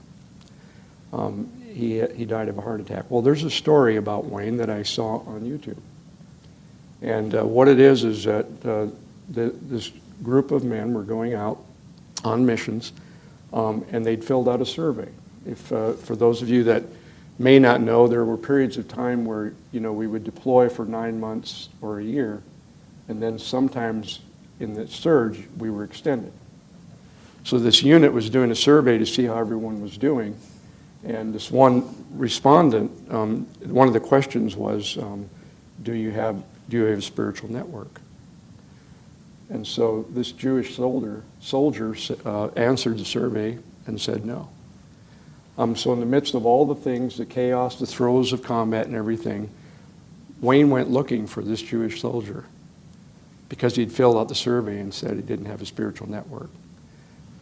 [SPEAKER 11] Um, he, he died of a heart attack. Well, there's a story about Wayne that I saw on YouTube. And uh, what it is is that uh, the, this group of men were going out on missions, um, and they'd filled out a survey. If, uh, for those of you that may not know, there were periods of time where you know we would deploy for nine months or a year, and then sometimes in the surge we were extended. So this unit was doing a survey to see how everyone was doing, and this one respondent, um, one of the questions was, um, "Do you have do you have a spiritual network?" And so this Jewish soldier soldier uh, answered the survey and said no. Um, so in the midst of all the things, the chaos, the throes of combat and everything, Wayne went looking for this Jewish soldier because he'd filled out the survey and said he didn't have a spiritual network.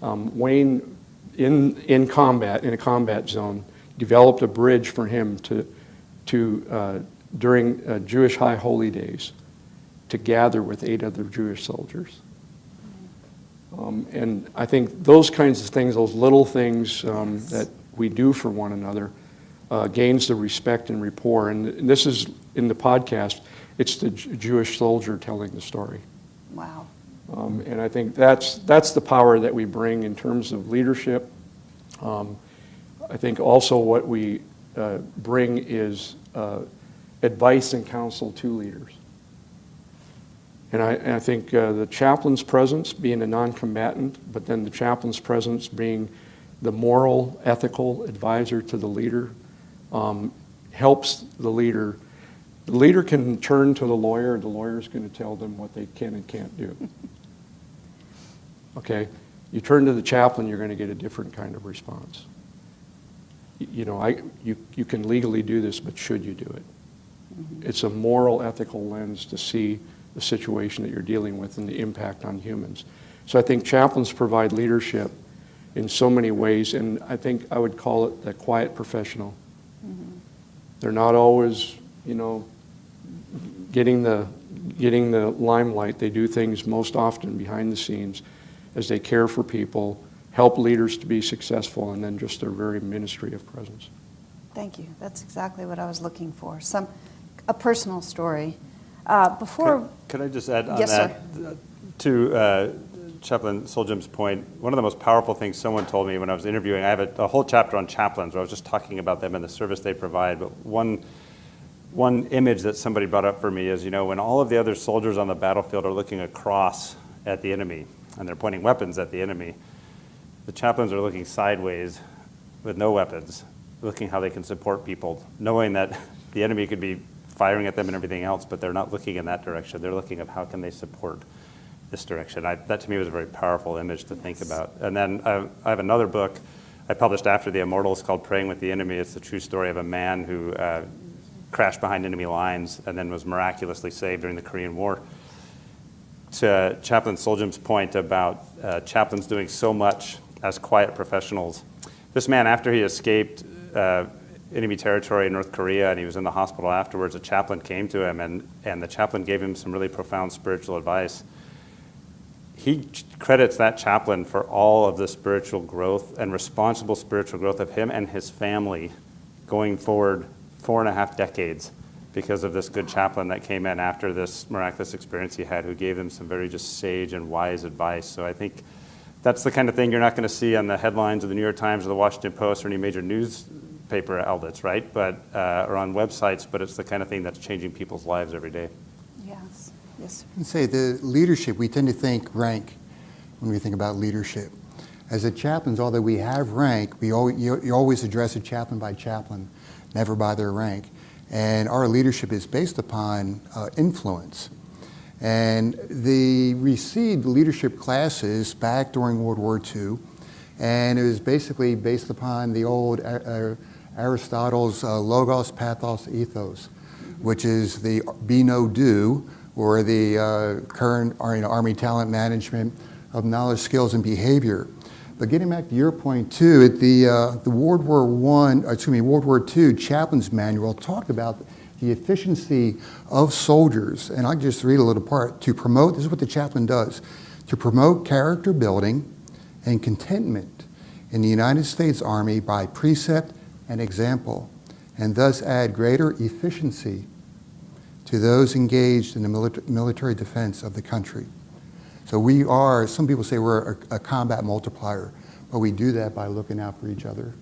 [SPEAKER 11] Um, Wayne, in, in combat, in a combat zone, developed a bridge for him to, to uh, during uh, Jewish high holy days, to gather with eight other Jewish soldiers. Um, and I think those kinds of things, those little things um, that we do for one another uh, gains the respect and rapport. And, and, this is in the podcast, it's the J Jewish soldier telling the story.
[SPEAKER 9] Wow.
[SPEAKER 11] Um, and I think that's, that's the power that we bring in terms of leadership. Um, I think also what we uh, bring is uh, advice and counsel to leaders. And I, and I think uh, the chaplain's presence being a non-combatant, but then the chaplain's presence being the moral, ethical advisor to the leader, um, helps the leader. The leader can turn to the lawyer, the lawyer is going to tell them what they can and can't do. Okay? You turn to the chaplain, you're going to get a different kind of response. You know, I, you, you can legally do this, but should you do it? Mm-hmm. It's a moral, ethical lens to see the situation that you're dealing with and the impact on humans. So I think chaplains provide leadership in so many ways, and I think I would call it the quiet professional. Mm-hmm. They're not always, you know, getting the, getting the limelight. They do things most often behind the scenes as they care for people, help leaders to be successful, and then just their very ministry of presence.
[SPEAKER 9] Thank you. That's exactly what I was looking for. Some, a personal story. Uh, before,
[SPEAKER 12] Could I just add on
[SPEAKER 9] Yes,
[SPEAKER 12] that? To uh, Chaplain Solhjem's point? point, one of the most powerful things someone told me when I was interviewing, I have a, a whole chapter on chaplains where I was just talking about them and the service they provide, but one, one image that somebody brought up for me is, you know, when all of the other soldiers on the battlefield are looking across at the enemy and they're pointing weapons at the enemy, the chaplains are looking sideways with no weapons, looking how they can support people, knowing that the enemy could be firing at them and everything else, but they're not looking in that direction. They're looking at how can they support this direction. I, that to me was a very powerful image to think about. And then I, I have another book I published after The Immortals called Praying with the Enemy. It's the true story of a man who uh, crashed behind enemy lines and then was miraculously saved during the Korean War to Chaplain Solhjem's point about uh, chaplains doing so much as quiet professionals. This man, after he escaped uh, enemy territory in North Korea and he was in the hospital afterwards, a chaplain came to him and, and the chaplain gave him some really profound spiritual advice. He credits that chaplain for all of the spiritual growth and responsible spiritual growth of him and his family going forward four and a half decades because of this good chaplain that came in after this miraculous experience he had, who gave him some very just sage and wise advice. So I think that's the kind of thing you're not going to see on the headlines of the New York Times or the Washington Post or any major newspaper outlets, right? But uh, or on websites. But it's the kind of thing that's changing people's lives every day.
[SPEAKER 9] yes, yes.
[SPEAKER 10] And say the leadership, we tend to think rank when we think about leadership. As a chaplains, although we have rank, we always, you, you always address a chaplain by chaplain, never by their rank. And our leadership is based upon uh, influence. And they received leadership classes back during World War II, and it was basically based upon the old uh, Aristotle's uh, logos, pathos, ethos, which is the be know do, or the uh, current you know, Army talent management of knowledge, skills, and behavior. But getting back to your point too, at the, uh, the World War One, excuse me, World War II chaplain's manual talked about the efficiency of soldiers, and I'll just read a little part, to promote, this is what the chaplain does, to promote character building and contentment in the United States Army by precept and example, and thus add greater efficiency to those engaged in the milita- military defense of the country. So we are, some people say we're a, a combat multiplier, but we do that by looking out for each other.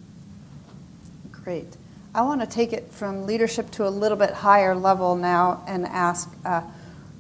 [SPEAKER 9] Great. I want to take it from leadership to a little bit higher level now and ask, uh,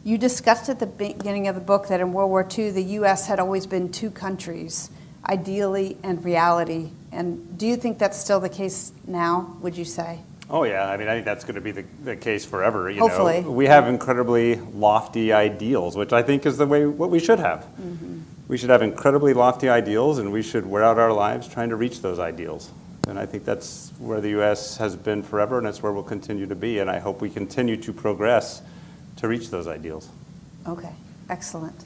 [SPEAKER 9] you discussed at the beginning of the book that in World War II, the U.S. had always been two countries, ideally and reality. And do you think that's still the case now, would you say?
[SPEAKER 12] Oh yeah, I mean I think that's going to be the, the case forever. You
[SPEAKER 9] Hopefully.
[SPEAKER 12] know, we have incredibly lofty ideals, which I think is the way what we should have. Mm-hmm. We should have incredibly lofty ideals, and we should wear out our lives trying to reach those ideals. And I think that's where the U.S. has been forever, and that's where we'll continue to be. And I hope we continue to progress to reach those ideals.
[SPEAKER 9] Okay, excellent.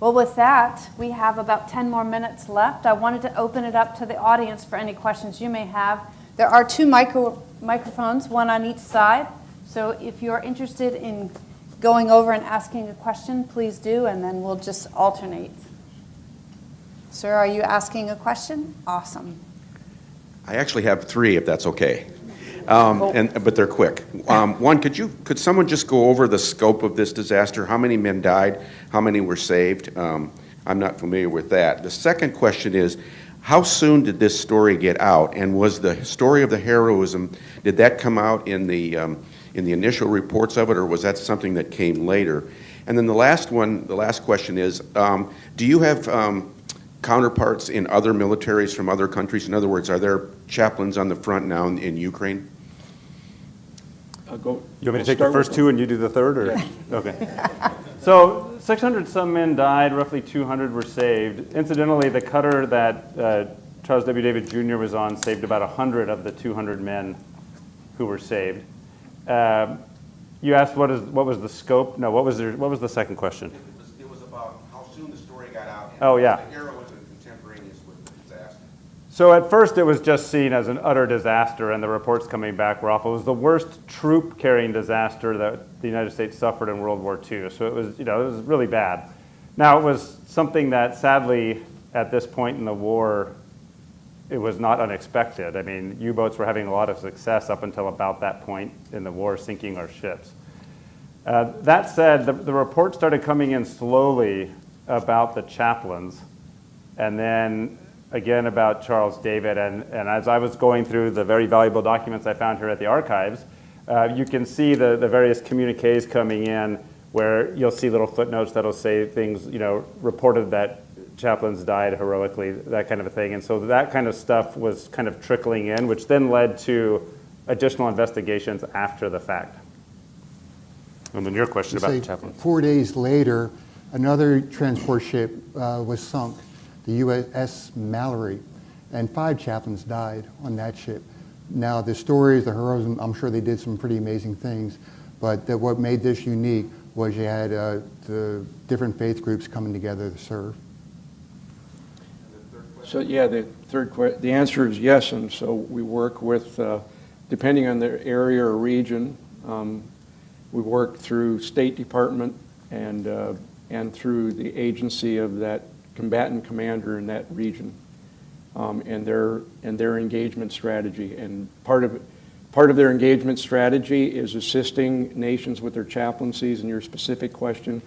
[SPEAKER 9] Well, with that, we have about 10 more minutes left. I wanted to open it up to the audience for any questions you may have. There are two micro, microphones, one on each side. So if you're interested in going over and asking a question, please do, and then we'll just alternate. Sir, are you asking a question? Awesome.
[SPEAKER 13] I actually have three, if that's okay. Um, and, but they're quick. Um, one, could you, could someone just go over the scope of this disaster? How many men died? How many were saved? Um, I'm not familiar with that. The second question is, how soon did this story get out? And was the story of the heroism, did that come out in the, um, in the initial reports of it, or was that something that came later? And then the last one, the last question is, um, do you have um, counterparts in other militaries from other countries? In other words, are there chaplains on the front now in, in Ukraine?
[SPEAKER 11] Uh, go-
[SPEAKER 12] You want me to take the first two and you do the third, or? Okay. So 600 some men died, roughly 200 were saved. Incidentally, the cutter that uh, Charles W. David Jr. was on saved about 100 of the 200 men who were saved. Um, You asked what is, what was the scope? No, what was the, what was the second question?
[SPEAKER 13] It was about how soon the story got out.
[SPEAKER 12] Oh, yeah.
[SPEAKER 13] The era was contemporaneous with the disaster.
[SPEAKER 12] So at first, it was just seen as an utter disaster, and the reports coming back were awful. It was the worst troop-carrying disaster that the United States suffered in World War II. So it was, you know, it was really bad. Now, it was something that sadly, at this point in the war, it was not unexpected. I mean, U-boats were having a lot of success up until about that point in the war, sinking our ships. Uh, that said, the, the reports started coming in slowly about the chaplains, and then again about Charles David. And, and as I was going through the very valuable documents I found here at the archives, uh, you can see the, the various communiques coming in where you'll see little footnotes that'll say things, you know, reported that chaplains died heroically, that kind of a thing. And so that kind of stuff was kind of trickling in, which then led to additional investigations after the fact. And then your question about the chaplains.
[SPEAKER 10] Four days later, another transport ship uh, was sunk, the USS Mallory, and five chaplains died on that ship. Now, the stories, the heroism, I'm sure they did some pretty amazing things, but what made this unique was you had uh, the different faith groups coming together to serve.
[SPEAKER 11] So, yeah, the third the answer is yes, and so we work with, uh, depending on the area or region, um, we work through State Department and, uh, and through the agency of that combatant commander in that region, um, and their, and their engagement strategy. And part of, part of their engagement strategy is assisting nations with their chaplaincies, and your specific question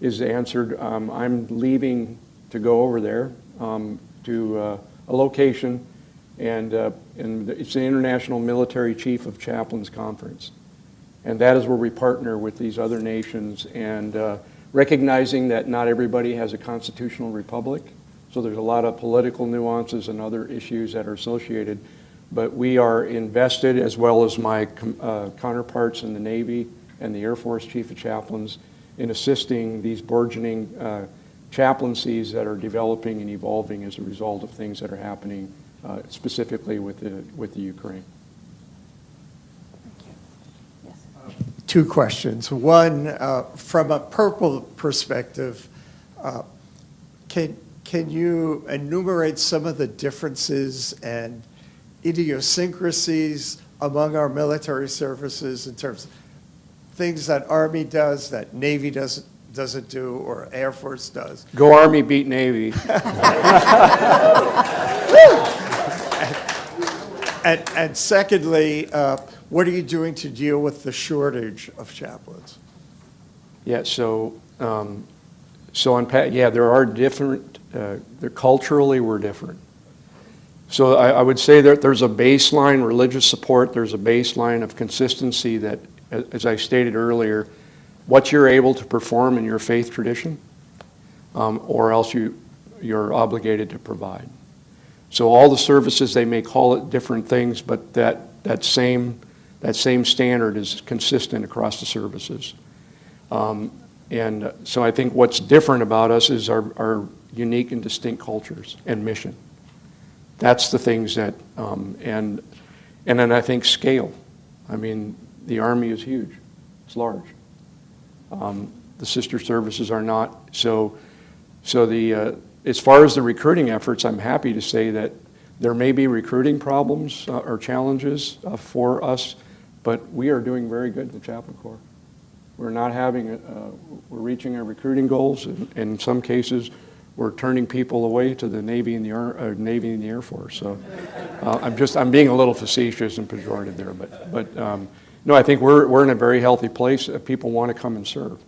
[SPEAKER 11] is answered. Um, I'm leaving to go over there um, to uh, a location, and, uh, and it's the International Military Chief of Chaplains Conference. And that is where we partner with these other nations and uh, recognizing that not everybody has a constitutional republic. So there's a lot of political nuances and other issues that are associated. But we are invested, as well as my uh, counterparts in the Navy and the Air Force Chief of Chaplains, in assisting these burgeoning uh, chaplaincies that are developing and evolving as a result of things that are happening uh, specifically with the, with the Ukraine.
[SPEAKER 14] Two questions. One, uh, from a purple perspective, uh, can, can you enumerate some of the differences and idiosyncrasies among our military services in terms of things that Army does that Navy doesn't, doesn't do or Air Force does?
[SPEAKER 11] Go Army, beat Navy.
[SPEAKER 14] And, and secondly, uh, what are you doing to deal with the shortage of chaplains?
[SPEAKER 11] Yeah, so, um, so on, yeah, there are different, uh, culturally, we're different. So I, I would say that there's a baseline religious support, there's a baseline of consistency that, as I stated earlier, what you're able to perform in your faith tradition, um, or else you, you're obligated to provide. So all the services, they may call it different things, but that, that same, that same standard is consistent across the services. Um, and so I think what's different about us is our, our unique and distinct cultures and mission. That's the things that, um, and, and then I think scale. I mean, the Army is huge, it's large. Um, the sister services are not. So, so the, uh, as far as the recruiting efforts, I'm happy to say that there may be recruiting problems uh, or challenges uh, for us, but we are doing very good the Chaplain Corps. We're not having, uh, we're reaching our recruiting goals. and In some cases, we're turning people away to the Navy and the, Ar- uh, Navy and the Air Force. So uh, I'm just, I'm being a little facetious and pejorative there, but, but um, no, I think we're, we're in a very healthy place. Uh, People want to come and serve.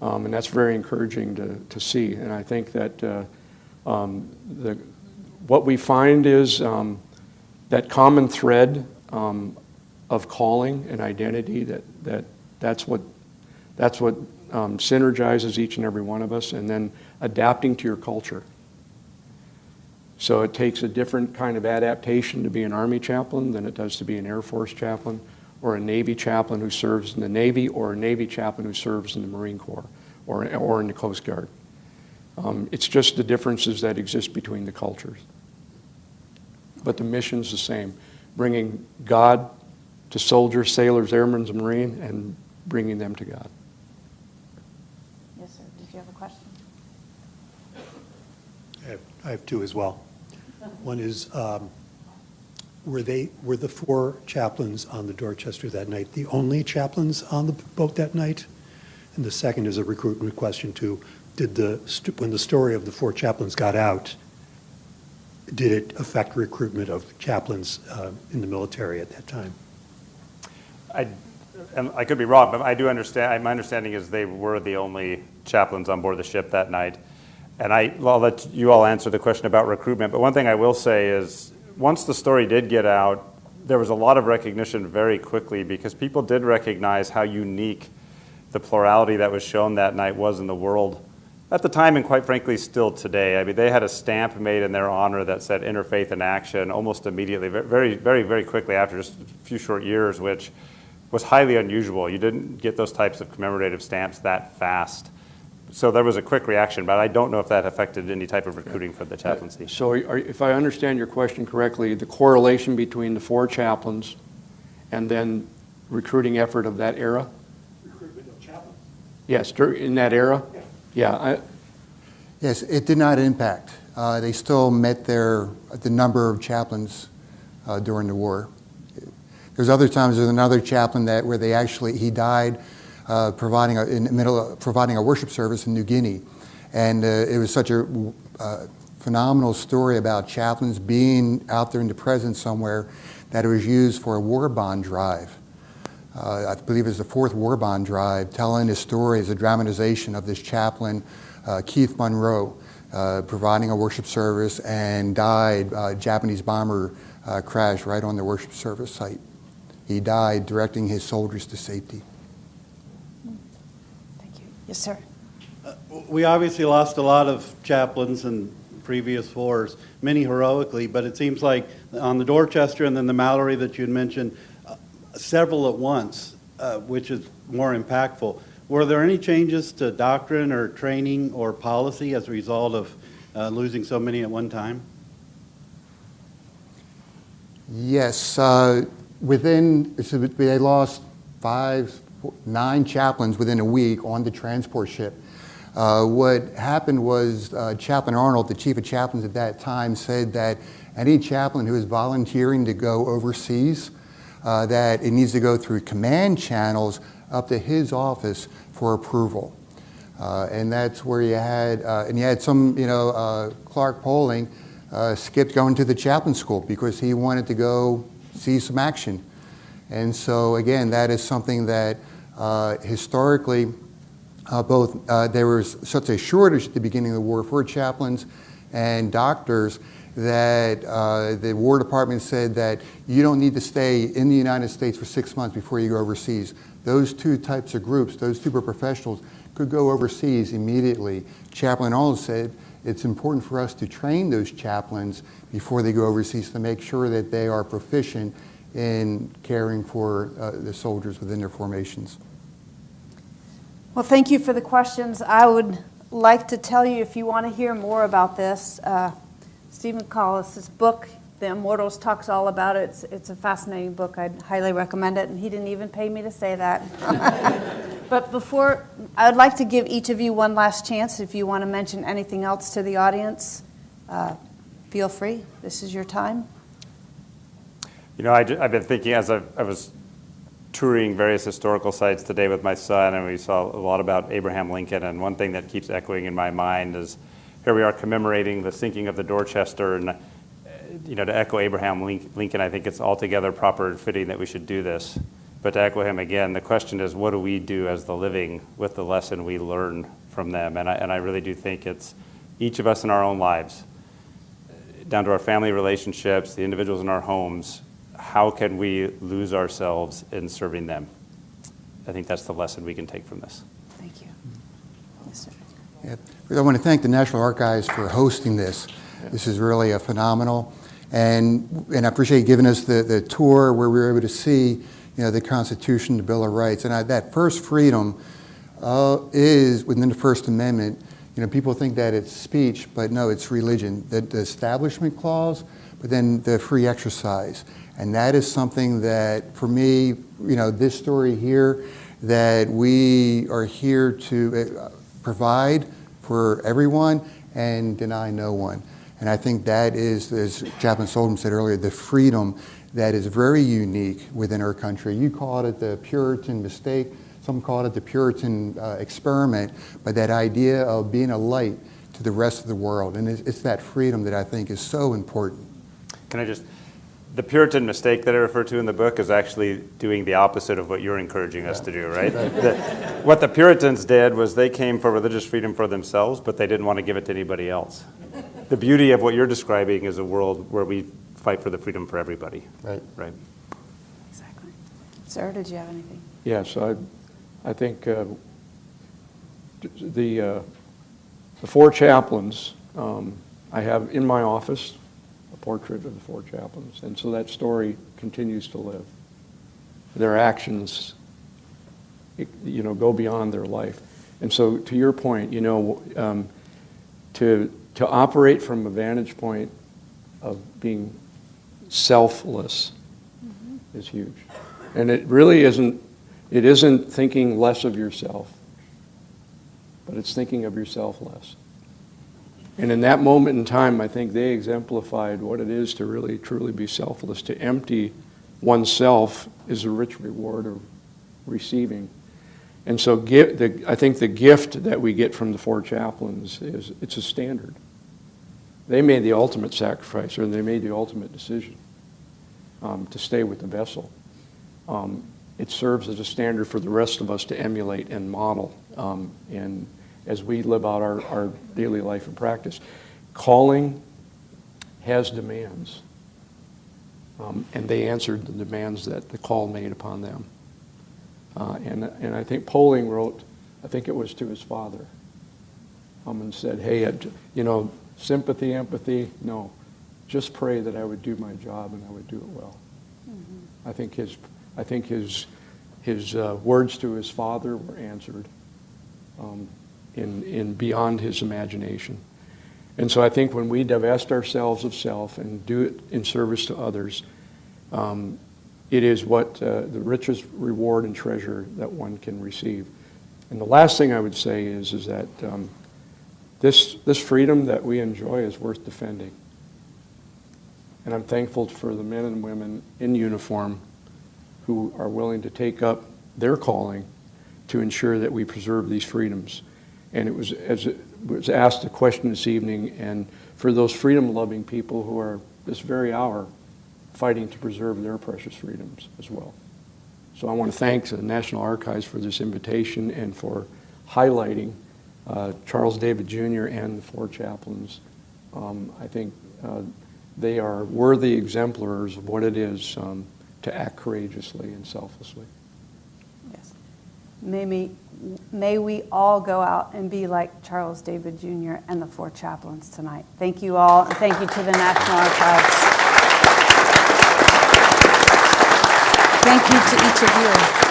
[SPEAKER 11] Um, and that's very encouraging to, to see. And I think that uh, um, the, what we find is um, that common thread um, of calling and identity that, that that's what, that's what um, synergizes each and every one of us, and then adapting to your culture. So it takes a different kind of adaptation to be an Army chaplain than it does to be an Air Force chaplain, or a Navy chaplain who serves in the Navy, or a Navy chaplain who serves in the Marine Corps, or, or in the Coast Guard. Um, it's just the differences that exist between the cultures. But the mission's the same, bringing God to soldiers, sailors, airmen, and Marine, and bringing them to God.
[SPEAKER 9] Yes, sir. Did you have a question?
[SPEAKER 15] I have, I have two as well. One is, um, were they, were the four chaplains on the Dorchester that night the only chaplains on the boat that night? And the second is a recruitment question too. Did the, when the story of the four chaplains got out, did it affect recruitment of chaplains uh, in the military at that time?
[SPEAKER 12] I, I could be wrong, but I do understand, my understanding is they were the only chaplains on board the ship that night. And I, well, I'll let you all answer the question about recruitment, but one thing I will say is, once the story did get out, there was a lot of recognition very quickly because people did recognize how unique the plurality that was shown that night was in the world at the time and quite frankly still today. I mean, they had a stamp made in their honor that said interfaith in action almost immediately, very, very, very quickly after just a few short years, which was highly unusual. You didn't get those types of commemorative stamps that fast. So there was a quick reaction, but I don't know if that affected any type of recruiting for the chaplaincy.
[SPEAKER 11] So are- if I understand your question correctly, the correlation between the four chaplains and then recruiting effort of that era?
[SPEAKER 15] Recruitment of chaplains.
[SPEAKER 11] Yes, in that era? Yeah, I,
[SPEAKER 10] Yes, it did not impact. Uh, They still met their, the number of chaplains uh, during the war. There's other times, there's another chaplain that, where they actually, he died uh, providing, a- in the middle, of- providing a worship service in New Guinea. And uh, it was such a uh, phenomenal story about chaplains being out there in the presence somewhere that it was used for a war bond drive. Uh, I believe it was the fourth war bond drive, telling his story as a dramatization of this chaplain, uh, Keith Monroe, uh, providing a worship service and died. Japanese bomber crashed right on the worship service site. He died directing his soldiers to safety.
[SPEAKER 9] Thank you. Yes, sir.
[SPEAKER 16] We obviously lost a lot of chaplains in previous wars, many heroically, but it seems like on the Dorchester and then the Mallory that you had mentioned, uh, several at once, uh, which is more impactful. Were there any changes to doctrine or training or policy as a result of uh, losing so many at one time?
[SPEAKER 10] Yes, uh, within, so they lost five, nine chaplains within a week on the transport ship. Uh, what happened was uh, Chaplain Arnold, the chief of chaplains at that time, said that any chaplain who is volunteering to go overseas, uh, that it needs to go through command channels up to his office for approval. Uh, and that's where you had, uh, and you had some, you know, uh, Clark Poling skipped going to the chaplain school because he wanted to go see some action. And so, again, that is something that uh, historically, uh, both uh, there was such a shortage at the beginning of the war for chaplains and doctors that uh, the War Department said that you don't need to stay in the United States for six months before you go overseas. Those two types of groups, those two professionals, could go overseas immediately. Chaplain Arnold said it's important for us to train those chaplains before they go overseas to make sure that they are proficient in caring for uh, the soldiers within their formations.
[SPEAKER 9] Well, thank you for the questions. I would like to tell you, if you want to hear more about this, uh, Steven Collis's book, The Immortals, talks all about it. It's, it's a fascinating book. I'd highly recommend it, and he didn't even pay me to say that. but before, I would like to give each of you one last chance. If you want to mention anything else to the audience, uh, feel free. This is your time.
[SPEAKER 12] You know, I, have been thinking as I, I was touring various historical sites today with my son, and we saw a lot about Abraham Lincoln. And one thing that keeps echoing in my mind is here we are commemorating the sinking of the Dorchester. And, you know, to echo Abraham Lincoln, I think it's altogether proper and fitting that we should do this. But to echo him again, the question is what do we do as the living with the lesson we learn from them? And I, and I really do think it's each of us in our own lives, down to our family relationships, the individuals in our homes, how can we lose ourselves in serving them? I think that's the lesson we can take from this.
[SPEAKER 9] Thank you.
[SPEAKER 10] Yeah. I want to thank the National Archives for hosting this. This is really a phenomenal, and, and I appreciate you giving us the, the tour where we were able to see, you know, the Constitution, the Bill of Rights. And I, that first freedom uh, is within the First Amendment. You know, people think that it's speech, but no, it's religion. The, the Establishment Clause, but then the free exercise. And that is something that, for me, you know, this story here, that we are here to uh, provide for everyone and deny no one. And I think that is, as Chaplain Solhjem said earlier, the freedom that is very unique within our country. You called it the Puritan mistake, some called it the Puritan uh, experiment, but that idea of being a light to the rest of the world. And it's, it's that freedom that I think is so important.
[SPEAKER 12] Can I just, the Puritan mistake that I refer to in the book is actually doing the opposite of what you're encouraging us to do, right? The- what the Puritans did was they came for religious freedom for themselves, but they didn't want to give it to anybody else. The beauty of what you're describing is a world where we fight for the freedom for everybody.
[SPEAKER 10] Right.
[SPEAKER 12] Right. Exactly.
[SPEAKER 9] Sir, did you have anything?
[SPEAKER 11] Yes, I, I think uh, the, uh, the four chaplains, um, I have in my office a portrait of the four chaplains, and so that story continues to live. Their actions, you know, go beyond their life. And so, to your point, you know, um, to, to operate from a vantage point of being selfless mm-hmm. is huge. And it really isn't, it isn't thinking less of yourself, but it's thinking of yourself less. And in that moment in time, I think they exemplified what it is to really truly be selfless. To empty oneself is a rich reward of receiving. And so the, I think the gift that we get from the four chaplains is it's a standard. They made the ultimate sacrifice, or they made the ultimate decision um, to stay with the vessel. Um, it serves as a standard for the rest of us to emulate and model. Um, and as we live out our, our daily life and practice, calling has demands. Um, and they answered the demands that the call made upon them. Uh, and, and I think Poling wrote, I think it was to his father, um, and said, hey, it, you know, sympathy, empathy, no. Just pray that I would do my job and I would do it well. I think his, I think his, his uh, words to his father were answered um, in, in beyond his imagination. And so I think when we divest ourselves of self and do it in service to others, um, it is what uh, the richest reward and treasure that one can receive. And the last thing I would say is, is that um, this, this freedom that we enjoy is worth defending. And I'm thankful for the men and women in uniform who are willing to take up their calling to ensure that we preserve these freedoms. And it was, as it was asked a question this evening, and for those freedom-loving people who are this very hour fighting to preserve their precious freedoms as well. So I want to thank the National Archives for this invitation and for highlighting uh, Charles David Jr. and the four chaplains. Um, I think uh, they are worthy exemplars of what it is um, to act courageously and selflessly.
[SPEAKER 9] Yes. May may we all go out and be like Charles David Jr. and the four chaplains tonight. Thank you all, and thank you to the National Archives. Thank you to each of you.